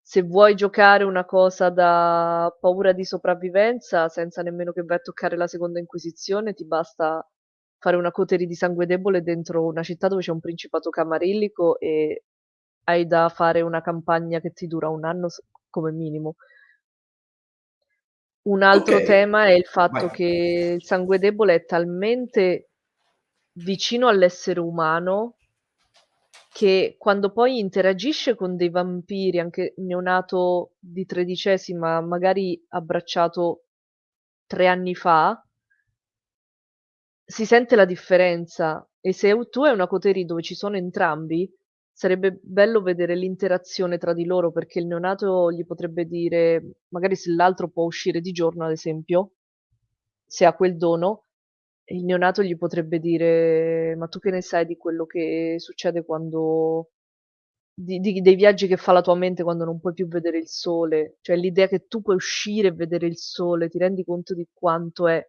se vuoi giocare una cosa da paura di sopravvivenza senza nemmeno che vai a toccare la seconda inquisizione, ti basta fare una coterie di sangue debole dentro una città dove c'è un principato camarillico e hai da fare una campagna che ti dura un anno come minimo. Un altro Ok, tema è il fatto vai. che il sangue debole è talmente vicino all'essere umano che quando poi interagisce con dei vampiri, anche neonato di tredicesima, magari abbracciato tre anni fa, si sente la differenza. E se tu hai una coterie dove ci sono entrambi, Sarebbe bello vedere l'interazione tra di loro perché il neonato gli potrebbe dire, magari se l'altro può uscire di giorno, ad esempio, se ha quel dono, il neonato gli potrebbe dire: Ma tu che ne sai di quello che succede quando. Di, di, dei viaggi che fa la tua mente quando non puoi più vedere il sole? Cioè l'idea che tu puoi uscire e vedere il sole, ti rendi conto di quanto è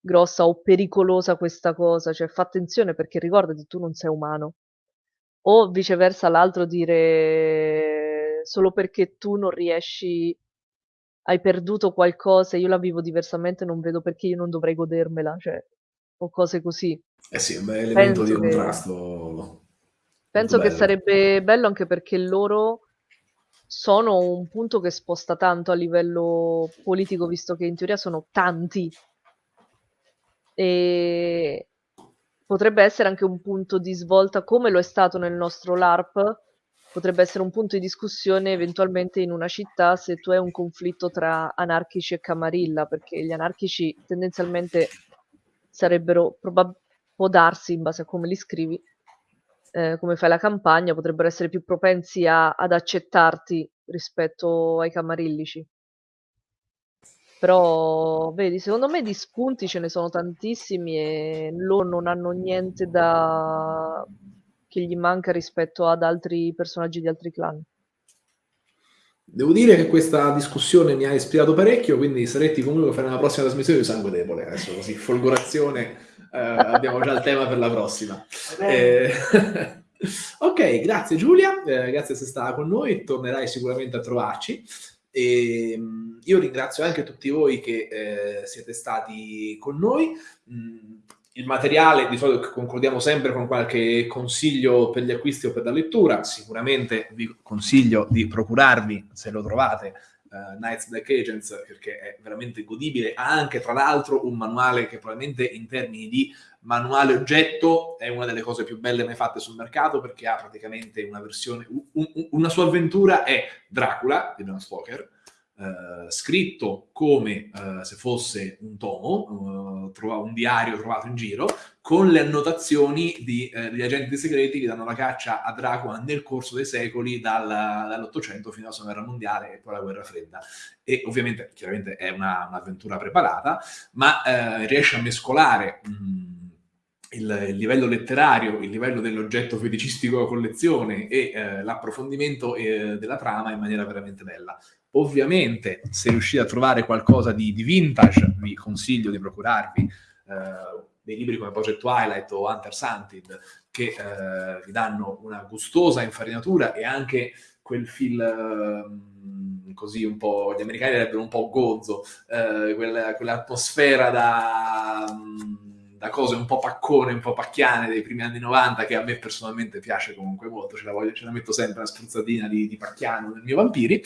grossa o pericolosa questa cosa? Cioè fa attenzione perché ricordati, tu non sei umano o viceversa l'altro dire solo perché tu non riesci, hai perduto qualcosa, io la vivo diversamente, non vedo perché io non dovrei godermela, cioè, o cose così. Eh sì, un bel elemento di contrasto. Che... Penso che sarebbe bello anche perché loro sono un punto che sposta tanto a livello politico, visto che in teoria sono tanti. E potrebbe essere anche un punto di svolta, come lo è stato nel nostro LARP, potrebbe essere un punto di discussione eventualmente in una città se tu hai un conflitto tra anarchici e camarilla, perché gli anarchici tendenzialmente sarebbero, può darsi in base a come li scrivi, eh, come fai la campagna, potrebbero essere più propensi a, ad accettarti rispetto ai camarillici. Però, vedi, secondo me di spunti ce ne sono tantissimi e loro non hanno niente da... che gli manca rispetto ad altri personaggi di altri clan. Devo dire che questa discussione mi ha ispirato parecchio, quindi Saretti comunque farà una prossima trasmissione di Sangue Debole, adesso così, folgorazione, eh, abbiamo già il tema per la prossima. Eh, ok, grazie Giulia, eh, grazie se stata con noi, tornerai sicuramente a trovarci. E, ehm, io ringrazio anche tutti voi che eh, siete stati con noi. Mm, il materiale di solito concludiamo sempre con qualche consiglio per gli acquisti o per la lettura. Sicuramente vi consiglio di procurarvi, se lo trovate, uh, Knights Black Agents, perché è veramente godibile. Ha anche, tra l'altro, un manuale che probabilmente in termini di manuale oggetto è una delle cose più belle mai fatte sul mercato, perché ha praticamente una versione, un, una sua avventura è Dracula, di Bram Stoker, Uh, scritto come uh, se fosse un tomo, uh, un diario trovato in giro, con le annotazioni di, degli agenti segreti che danno la caccia a Dracula nel corso dei secoli, dal, dall'Ottocento fino alla Seconda Guerra Mondiale e poi alla Guerra Fredda. E ovviamente, chiaramente è una, un'avventura preparata, ma riesce a mescolare... Mh, il, il, livello letterario, il livello dell'oggetto feticistico da collezione e eh, l'approfondimento eh, della trama in maniera veramente bella. Ovviamente, se riuscite a trovare qualcosa di, di vintage, vi consiglio di procurarvi eh, dei libri come Project Twilight o Hunter Hunted, che eh, vi danno una gustosa infarinatura e anche quel fil ehm, così un po', gli americani direbbero un po' gozzo, eh, quella, quell'atmosfera da... Um, da cose un po' paccone, un po' pacchiane dei primi anni 90 che a me personalmente piace comunque molto, ce la, voglio, ce la metto sempre una spruzzatina di, di pacchiano nel mio vampiri,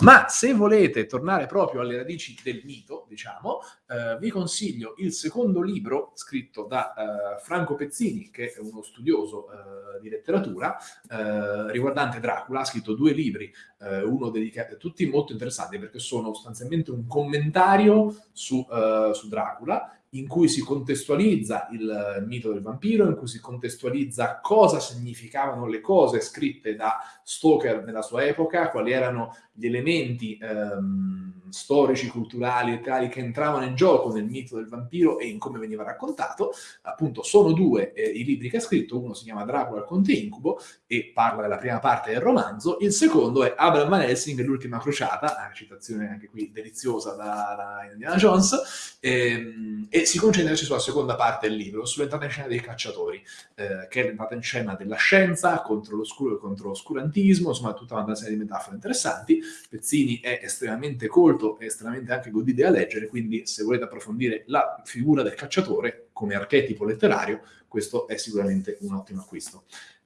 ma se volete tornare proprio alle radici del mito, diciamo, eh, vi consiglio il secondo libro scritto da eh, Franco Pezzini, che è uno studioso eh, di letteratura, eh, riguardante Dracula, ha scritto due libri, eh, uno dedicato, tutti molto interessanti perché sono sostanzialmente un commentario su, eh, su Dracula, in cui si contestualizza il mito del vampiro, in cui si contestualizza cosa significavano le cose scritte da Stoker nella sua epoca, quali erano gli elementi ehm, storici, culturali tali che entravano in gioco nel mito del vampiro e in come veniva raccontato. Appunto, sono due eh, i libri che ha scritto, uno si chiama Dracula il Conte Incubo e parla della prima parte del romanzo, il secondo è Abraham Van Helsing l'ultima crociata, una citazione anche qui deliziosa da, da Indiana Jones, ehm, e si concentra sulla seconda parte del libro, sull'entrata in scena dei cacciatori, eh, che è l'entrata in scena della scienza contro l'oscuro e contro l'oscurantismo, insomma tutta una serie di metafore interessanti. Pezzini è estremamente colto e estremamente anche godibile a leggere, quindi se volete approfondire la figura del cacciatore come archetipo letterario, questo è sicuramente un ottimo acquisto.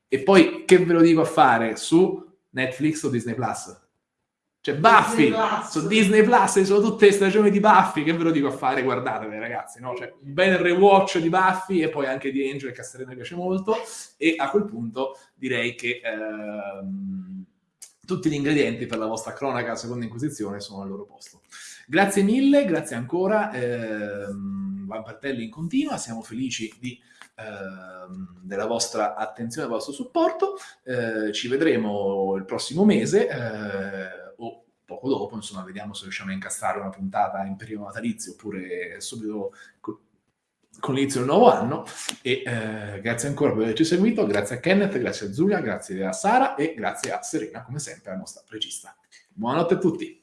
E poi che ve lo dico a fare su Netflix o Disney Plus? C'è Buffy su Disney Plus, ci sono tutte le stagioni di Buffy, che ve lo dico a fare, guardatele ragazzi, no? C'è un bel rewatch di Buffy e poi anche di Angel, che a Serena piace molto, e a quel punto direi che ehm, tutti gli ingredienti per la vostra cronaca seconda inquisizione sono al loro posto. Grazie mille, grazie ancora, ehm, Vampartelli in continua, siamo felici di ehm, della vostra attenzione, del vostro supporto. Eh, ci vedremo il prossimo mese. Eh, poco dopo, insomma, vediamo se riusciamo a incastrare una puntata in periodo natalizio oppure subito con l'inizio del nuovo anno. E eh, grazie ancora per averci seguito, grazie a Kenneth, grazie a Giulia, grazie a Sara e grazie a Serena, come sempre, la nostra regista. Buonanotte a tutti!